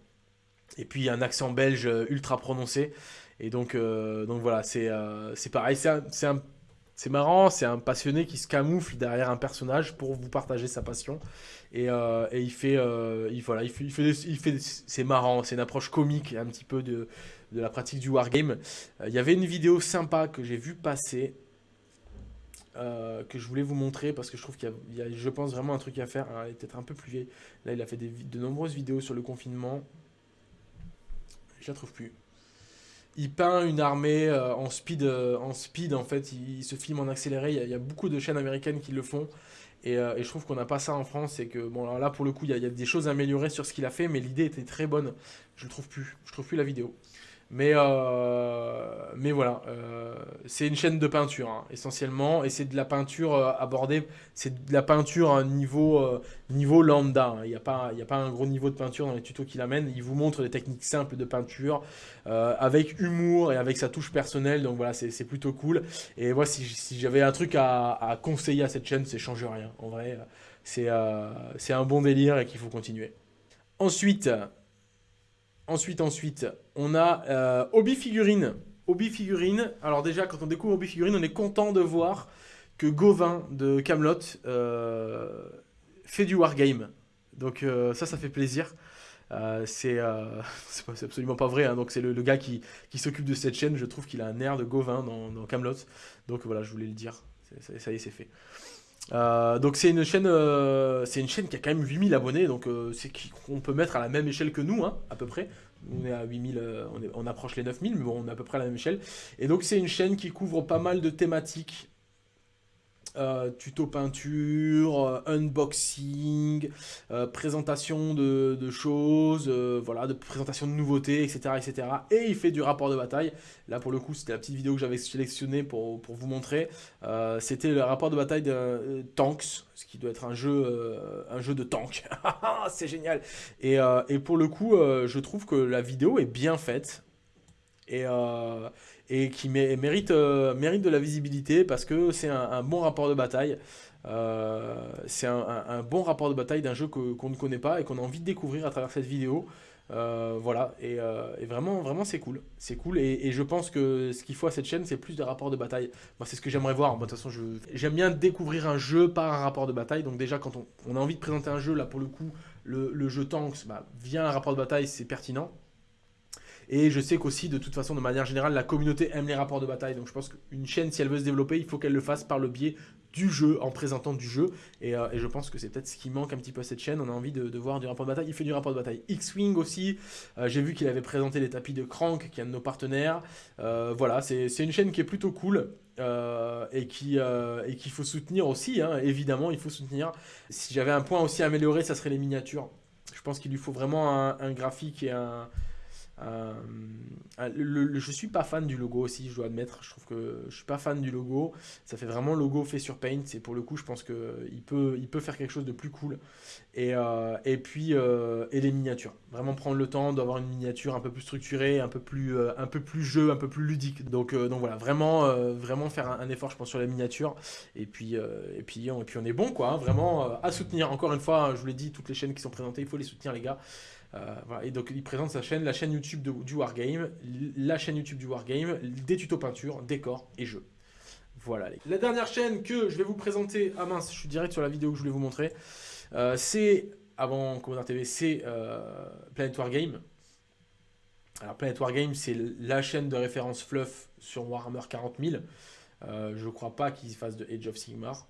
Et puis un accent belge ultra prononcé. Et donc, donc voilà, c'est pareil, c'est marrant, c'est un passionné qui se camoufle derrière un personnage pour vous partager sa passion. Et, euh, il fait, euh, il, voilà, il fait, il fait, c'est marrant, c'est une approche comique un petit peu de, de la pratique du wargame. Euh, il y avait une vidéo sympa que j'ai vu passer, que je voulais vous montrer parce que je trouve qu'il y, a, je pense, vraiment un truc à faire. est peut-être un peu plus vieille. Là, il a fait de nombreuses vidéos sur le confinement. Je la trouve plus il peint une armée euh, en, speed, euh, en speed, en fait, il, se filme en accéléré, il y, a, beaucoup de chaînes américaines qui le font, et, euh, je trouve qu'on n'a pas ça en France, et que, bon, alors là, pour le coup, il y, a, il y a des choses à améliorer sur ce qu'il a fait, mais l'idée était très bonne, je le trouve plus, je trouve plus la vidéo. Mais, euh, mais voilà, euh, c'est une chaîne de peinture hein, essentiellement, et c'est de la peinture euh, abordée, c'est de la peinture à un niveau, niveau lambda. Hein. Il n'y a, pas, a pas un gros niveau de peinture dans les tutos qu'il amène. Il vous montre des techniques simples de peinture avec humour et avec sa touche personnelle, donc voilà, c'est plutôt cool. Et moi, si, si j'avais un truc à, à, conseiller à cette chaîne, c'est change rien. En vrai, c'est un bon délire et qu'il faut continuer. Ensuite, Ensuite, ensuite, on a euh, Obi Figurine. Obi Figurine, alors déjà, quand on découvre Obi Figurine, on est content de voir que Gauvin de Camelot euh, fait du wargame. Donc euh, ça, ça fait plaisir. (laughs) c'est absolument pas vrai, hein. donc c'est le, gars qui, s'occupe de cette chaîne, je trouve qu'il a un air de Gauvin dans, Camelot. Donc voilà, je voulais le dire, ça y est, c'est fait. Euh, donc c'est une chaîne euh, c'est une chaîne qui a quand même 8000 abonnés donc euh, c'est qu'on peut mettre à la même échelle que nous hein, à peu près. On est à 8000 on, on approche les 9000 mais on est à peu près à la même échelle. Et donc c'est une chaîne qui couvre pas mal de thématiques euh, tuto peinture, euh, unboxing, euh, présentation de, choses, voilà, de présentation de nouveautés, etc., etc. Et il fait du rapport de bataille. Là, pour le coup, c'était la petite vidéo que j'avais sélectionnée pour, vous montrer. c'était le rapport de bataille de Tanks, ce qui doit être un jeu, un jeu de tank. (laughs) C'est génial. Et, et, pour le coup, je trouve que la vidéo est bien faite. Et, et qui mérite, euh, mérite de la visibilité parce que c'est un, bon rapport de bataille. Euh, c'est un, bon rapport de bataille d'un jeu qu'on ne connaît pas et qu'on a envie de découvrir à travers cette vidéo. Euh, voilà, et, vraiment, vraiment c'est cool. C'est cool, et, je pense que ce qu'il faut à cette chaîne, c'est plus de rapports de bataille. Moi, c'est ce que j'aimerais voir. de toute façon, j'aime bien découvrir un jeu par un rapport de bataille. Donc, déjà, quand on, a envie de présenter un jeu, là, pour le coup, le, jeu Tanks, bah, via un rapport de bataille, c'est pertinent. Et je sais qu'aussi, de toute façon, de manière générale, la communauté aime les rapports de bataille. Donc je pense qu'une chaîne, si elle veut se développer, il faut qu'elle le fasse par le biais du jeu, en présentant du jeu. Et, euh, je pense que c'est peut-être ce qui manque un petit peu à cette chaîne. On a envie de, voir du rapport de bataille. Il fait du rapport de bataille. X-Wing aussi. Euh, j'ai vu qu'il avait présenté les tapis de Crank, qui est un de nos partenaires. Euh, voilà, c'est une chaîne qui est plutôt cool. et qui et qu'il faut soutenir aussi, hein. évidemment, il faut soutenir. Si j'avais un point aussi à améliorer, ça serait les miniatures. Je pense qu'il lui faut vraiment un graphique et un, euh, le, je suis pas fan du logo aussi, je dois admettre. Je trouve que je suis pas fan du logo. Ça fait vraiment logo fait sur Paint. Et pour le coup, je pense qu'il peut, il peut faire quelque chose de plus cool. Et, euh, et puis, euh, et les miniatures. Vraiment prendre le temps d'avoir une miniature un peu plus structurée, un peu plus, un peu plus jeu, un peu plus ludique. Donc, donc voilà, vraiment, vraiment faire un, effort, je pense, sur la miniature. Et puis, et puis, on, et puis on est bon, quoi. Hein, vraiment à soutenir. Encore une fois, je vous l'ai dit, toutes les chaînes qui sont présentées, il faut les soutenir, les gars. Euh, et donc il présente sa chaîne, la chaîne YouTube du Wargame, la chaîne YouTube du Wargame, des tutos peinture, décors et jeux. Voilà. La dernière chaîne que je vais vous présenter, ah mince, je suis direct sur la vidéo que je voulais vous montrer, euh, c'est, avant Commander TV, c'est euh, Planet Wargame. Alors Planet Wargame, c'est la chaîne de référence fluff sur Warhammer 40 000. je ne crois pas qu'ils fassent de Age of Sigmar.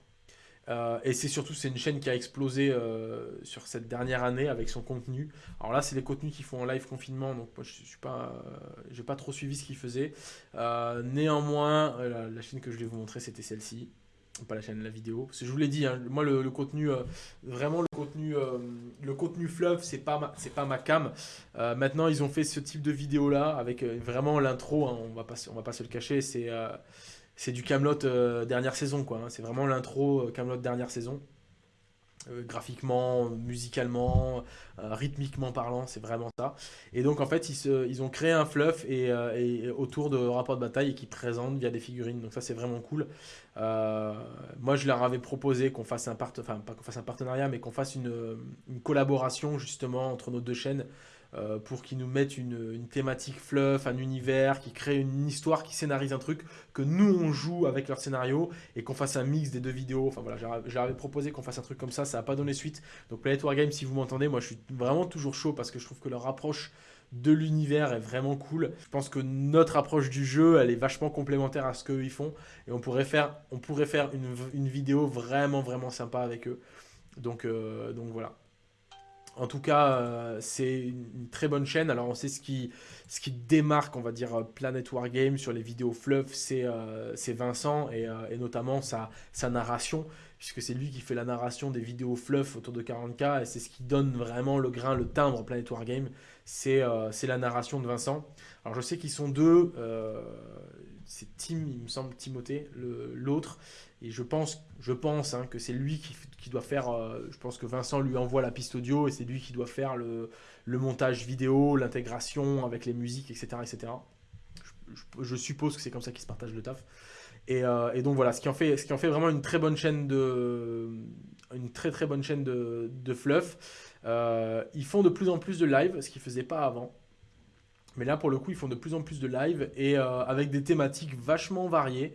Euh, et c'est surtout, c'est une chaîne qui a explosé euh, sur cette dernière année avec son contenu. Alors là, c'est les contenus qu'ils font en live confinement, donc moi je suis pas, euh, j'ai pas trop suivi ce qu'ils faisaient. néanmoins, la, chaîne que je vais vous montrer, c'était celle-ci, pas la chaîne, la vidéo. Je vous l'ai dit, hein, moi le, contenu, vraiment le contenu, le contenu fluff, c'est pas, c'est pas ma cam. maintenant, ils ont fait ce type de vidéo là avec vraiment l'intro. Hein, on va pas, va pas se le cacher, c'est c'est du Camelot dernière saison, quoi. Hein. C'est vraiment l'intro Camelot dernière saison. Euh, graphiquement, musicalement, euh, rythmiquement parlant, c'est vraiment ça. Et donc en fait, ils, ont créé un fluff et, euh, autour de rapports de bataille et qui présentent via des figurines. Donc ça, c'est vraiment cool. moi, je leur avais proposé qu'on fasse un partenariat, mais qu'on fasse une, collaboration justement entre nos deux chaînes euh, pour qu'ils nous mettent une, thématique fluff, un univers, qui crée une histoire, qui scénarise un truc, que nous on joue avec leur scénario et qu'on fasse un mix des deux vidéos. Enfin voilà, j'avais proposé qu'on fasse un truc comme ça, ça n'a pas donné suite. Donc Planet Wargame, si vous m'entendez, moi je suis vraiment toujours chaud parce que je trouve que leur approche de l'univers est vraiment cool. Je pense que notre approche du jeu, elle est vachement complémentaire à ce qu'eux ils font. Et on pourrait faire, on pourrait faire une, vidéo vraiment, vraiment sympa avec eux. Donc, euh, donc voilà. En tout cas, euh, c'est une, très bonne chaîne. Alors, on sait ce qui, ce qui démarque, on va dire, euh, Planet Wargame sur les vidéos fluff, c'est euh, Vincent et, notamment sa, sa narration, puisque c'est lui qui fait la narration des vidéos fluff autour de 40K et c'est ce qui donne vraiment le grain, le timbre Planet Wargame. C'est la narration de Vincent. Alors, je sais qu'ils sont deux. C'est Tim, il me semble, Timothée, l'autre. Et je pense, je pense hein, que c'est lui qui, doit faire. Euh, je pense que Vincent lui envoie la piste audio et c'est lui qui doit faire le, montage vidéo, l'intégration avec les musiques, etc. etc. Je, suppose que c'est comme ça qu'ils se partagent le taf. Euh, et, donc voilà, ce qui, en fait, ce qui en fait vraiment une très bonne chaîne de, une très très bonne chaîne de, fluff. Euh, ils font de plus en plus de live, ce qu'ils faisaient pas avant. Mais là, pour le coup, ils font de plus en plus de live et avec des thématiques vachement variées.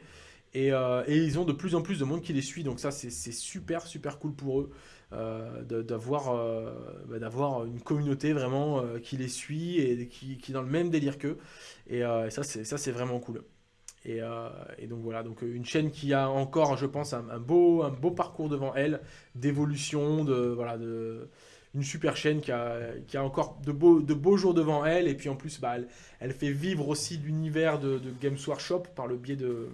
Euh, et, ils ont de plus en plus de monde qui les suit, donc ça c'est super super cool pour eux euh, d'avoir euh, bah, d'avoir une communauté vraiment qui les suit et qui, est dans le même délire qu'eux. Et, ça c'est vraiment cool. Et, donc voilà, donc une chaîne qui a encore, je pense, un, beau, un beau parcours devant elle, d'évolution, de, voilà, de, une super chaîne qui a, qui a encore de beaux, de beaux jours devant elle. Et puis en plus, bah, elle, elle fait vivre aussi l'univers de, Games Workshop par le biais de,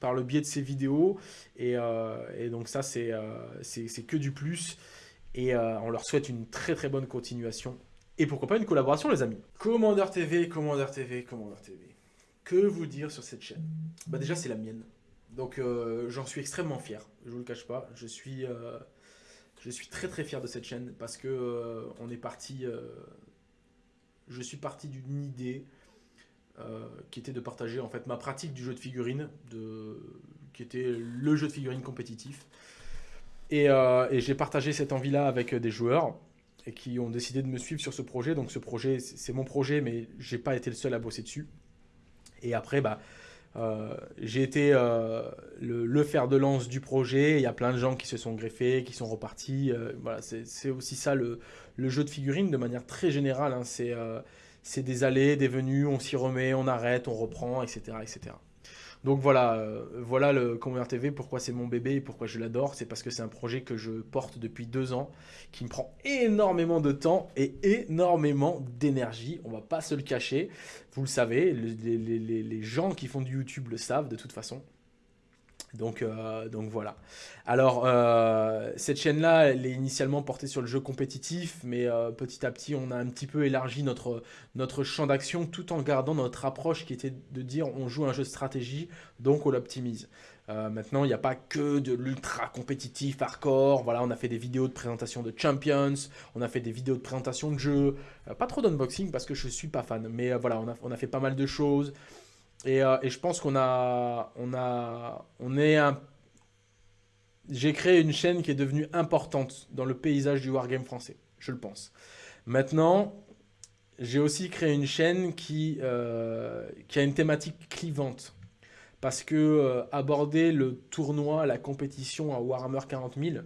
par le biais de ses vidéos. Et, euh, donc ça, euh, c'est que du plus. Et euh, on leur souhaite une très très bonne continuation. Et pourquoi pas une collaboration, les amis. Commander TV, Commander TV, Commander TV. Que vous dire sur cette chaîne? Bah déjà, c'est la mienne. Donc j'en suis extrêmement fier, je vous le cache pas. Je suis, je suis très très fier de cette chaîne parce que on est parti... je suis parti d'une idée euh, qui était de partager en fait ma pratique du jeu de figurines, qui était le jeu de figurines compétitif. Et, euh, j'ai partagé cette envie-là avec des joueurs qui ont décidé de me suivre sur ce projet. Donc ce projet, c'est mon projet, mais j'ai pas été le seul à bosser dessus. Et après, bah, euh, j'ai été le, le, fer de lance du projet. Il y a plein de gens qui se sont greffés, qui sont repartis. voilà, c'est aussi ça le, jeu de figurines de manière très générale. Hein. C'est c'est des allées, des venues, on s'y remet, on arrête, on reprend, etc. etc. Donc voilà, euh, voilà le Commander TV, pourquoi c'est mon bébé et pourquoi je l'adore. C'est parce que c'est un projet que je porte depuis deux ans, qui me prend énormément de temps et énormément d'énergie. On va pas se le cacher. Vous le savez, les gens qui font du YouTube le savent de toute façon. Donc, euh, donc voilà. Alors, euh, cette chaîne-là, elle est initialement portée sur le jeu compétitif, mais euh, petit à petit, on a un petit peu élargi notre, notre champ d'action tout en gardant notre approche qui était de dire on joue un jeu de stratégie, donc on l'optimise. maintenant, il n'y a pas que de l'ultra compétitif, hardcore. Voilà, on a fait des vidéos de présentation de Champions, on a fait des vidéos de présentation de jeux. pas trop d'unboxing parce que je suis pas fan, mais voilà, on a, on a fait pas mal de choses. Euh, et, je pense qu'on a, on a, on est un. J'ai créé une chaîne qui est devenue importante dans le paysage du wargame français, je le pense. Maintenant, j'ai aussi créé une chaîne qui, euh, a une thématique clivante. Parce que euh, aborder le tournoi, la compétition à Warhammer 40 000,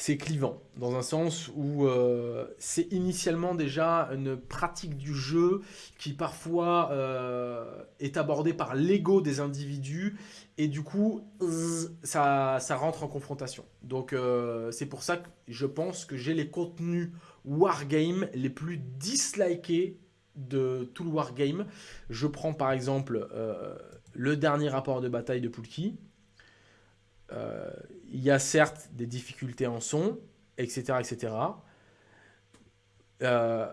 c'est clivant, dans un sens où euh, c'est initialement déjà une pratique du jeu qui parfois euh, est abordée par l'ego des individus, et du coup, ça, rentre en confrontation. Donc euh, c'est pour ça que je pense que j'ai les contenus Wargame les plus dislikés de tout le Wargame. Je prends par exemple le dernier rapport de bataille de Poulki, il y a certes des difficultés en son, etc. etc. Euh,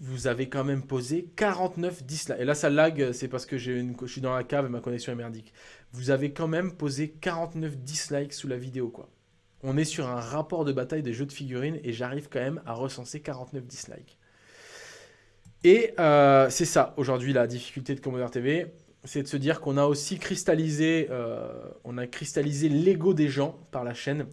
vous avez quand même posé 49 dislikes. Et là, ça lag, c'est parce que je suis dans la cave et ma connexion est merdique. Vous avez quand même posé 49 dislikes sous la vidéo, quoi. On est sur un rapport de bataille des jeux de figurines et j'arrive quand même à recenser 49 dislikes. Et euh, c'est ça, aujourd'hui, la difficulté de Commodore TV, c'est de se dire qu'on a aussi cristallisé, euh, on a cristallisé l'ego des gens par la chaîne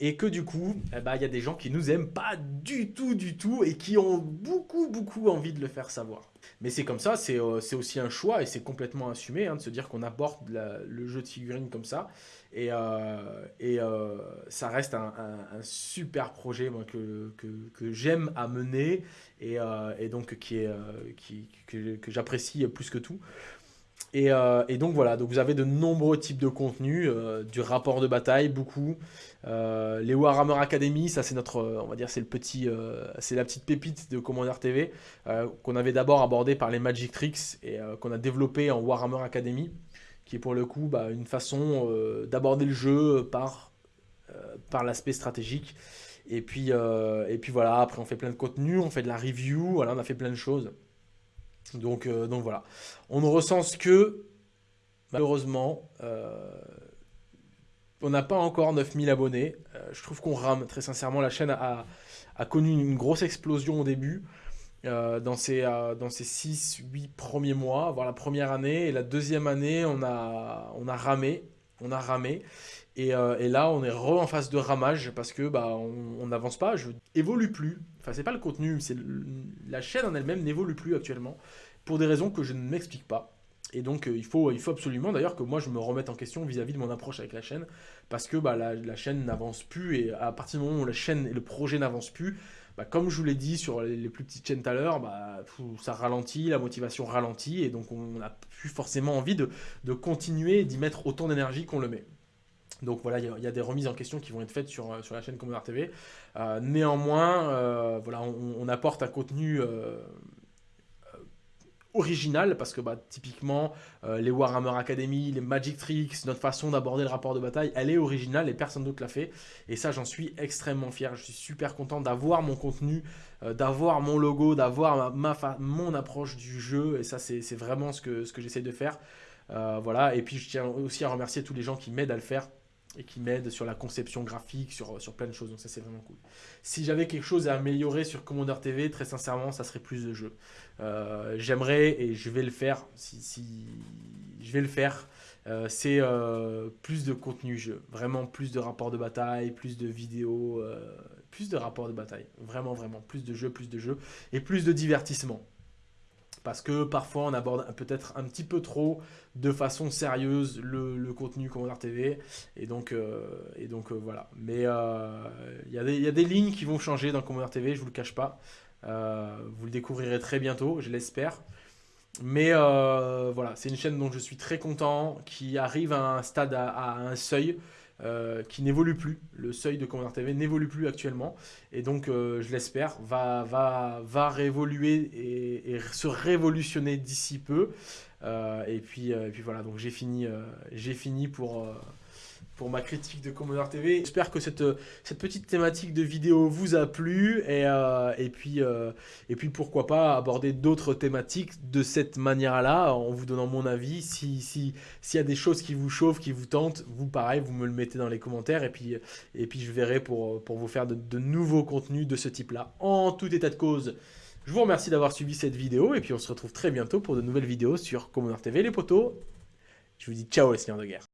et que du coup, eh ben, il y a des gens qui nous aiment pas du tout, du tout, et qui ont beaucoup, beaucoup envie de le faire savoir. Mais c'est comme ça, c'est euh, aussi un choix, et c'est complètement assumé, hein, de se dire qu'on aborde le jeu de figurines comme ça, et, euh, et euh, ça reste un, super projet que, que, j'aime à mener, et, et donc qui est, qui, que j'apprécie plus que tout. Euh, et, donc voilà, donc vous avez de nombreux types de contenus, euh, du rapport de bataille, beaucoup. Euh, les Warhammer Academy, ça c'est notre, on va dire, c'est le petit, c'est la petite pépite de Commander TV qu'on avait d'abord abordé par les Magic Tricks et qu'on a développé en Warhammer Academy, qui est pour le coup bah, une façon d'aborder le jeu par, par l'aspect stratégique. Et puis, et puis voilà, après on fait plein de contenus, on fait de la review, voilà, on a fait plein de choses. Donc, euh, donc voilà. On ne recense que, malheureusement, euh, on n'a pas encore 9000 abonnés. Euh, je trouve qu'on rame, très sincèrement. La chaîne a, connu une grosse explosion au début. dans ces, dans ces 6-8 premiers mois, voire la première année. Et la deuxième année, on a, on a ramé. On a ramé. Et, là, on est re en phase de ramage parce que bah, on n'avance pas, je évolue plus. Enfin, c'est pas le contenu, c'est la chaîne en elle-même n'évolue plus actuellement pour des raisons que je ne m'explique pas. Et donc, euh, il, faut, il faut absolument d'ailleurs que moi je me remette en question vis-à-vis de mon approche avec la chaîne, parce que bah, la, chaîne n'avance plus, et à partir du moment où la chaîne et le projet n'avancent plus, bah, comme je vous l'ai dit sur les, plus petites chaînes tout à l'heure, bah, ça ralentit, la motivation ralentit, et donc on n'a plus forcément envie de continuer d'y mettre autant d'énergie qu'on le met. Donc voilà, il y, a des remises en question qui vont être faites sur, sur la chaîne Commodore TV. Euh, néanmoins, euh, voilà, on, apporte un contenu euh, original parce que bah, typiquement les Warhammer Academy, les Magic Tricks, notre façon d'aborder le rapport de bataille, elle est originale et personne d'autre l'a fait. Et ça, j'en suis extrêmement fier. Je suis super content d'avoir mon contenu, d'avoir mon logo, d'avoir ma, mon approche du jeu. Et ça, c'est vraiment ce que, ce que j'essaie de faire. voilà, et puis je tiens aussi à remercier tous les gens qui m'aident à le faire et qui m'aide sur la conception graphique, sur, sur plein de choses. Donc ça, c'est vraiment cool. Si j'avais quelque chose à améliorer sur Commander TV, très sincèrement, ça serait plus de jeux. Euh, j'aimerais, et je vais le faire, si, si je vais le faire, euh, c'est euh, plus de contenu jeu. Vraiment plus de rapports de bataille, plus de vidéos, plus de rapports de bataille. Vraiment, vraiment. Plus de jeux, plus de jeux. Et plus de divertissement parce que parfois on aborde peut-être un petit peu trop de façon sérieuse le, contenu Commodore TV et donc, euh, euh, voilà. Mais euh, il y, a des lignes qui vont changer dans Commodore TV je vous le cache pas. Vous le découvrirez très bientôt je l'espère. Mais voilà c'est une chaîne dont je suis très content qui arrive à un stade à un seuil euh, qui n'évolue plus. Le seuil de Commander TV n'évolue plus actuellement. Et donc, euh, je l'espère, va, va, va réévoluer et, se révolutionner d'ici peu. Euh, et, puis, et puis voilà, donc j'ai fini, j'ai fini pour pour ma critique de Commodore TV. J'espère que cette, cette petite thématique de vidéo vous a plu et, euh, et, puis, euh, et puis pourquoi pas aborder d'autres thématiques de cette manière-là en vous donnant mon avis. S'il si, s'il y a des choses qui vous chauffent, qui vous tentent, vous pareil, vous me le mettez dans les commentaires et puis, et puis je verrai pour, pour vous faire de, nouveaux contenus de ce type-là. En tout état de cause, je vous remercie d'avoir suivi cette vidéo et puis on se retrouve très bientôt pour de nouvelles vidéos sur Commodore TV les potos. Je vous dis ciao les seigneurs de guerre.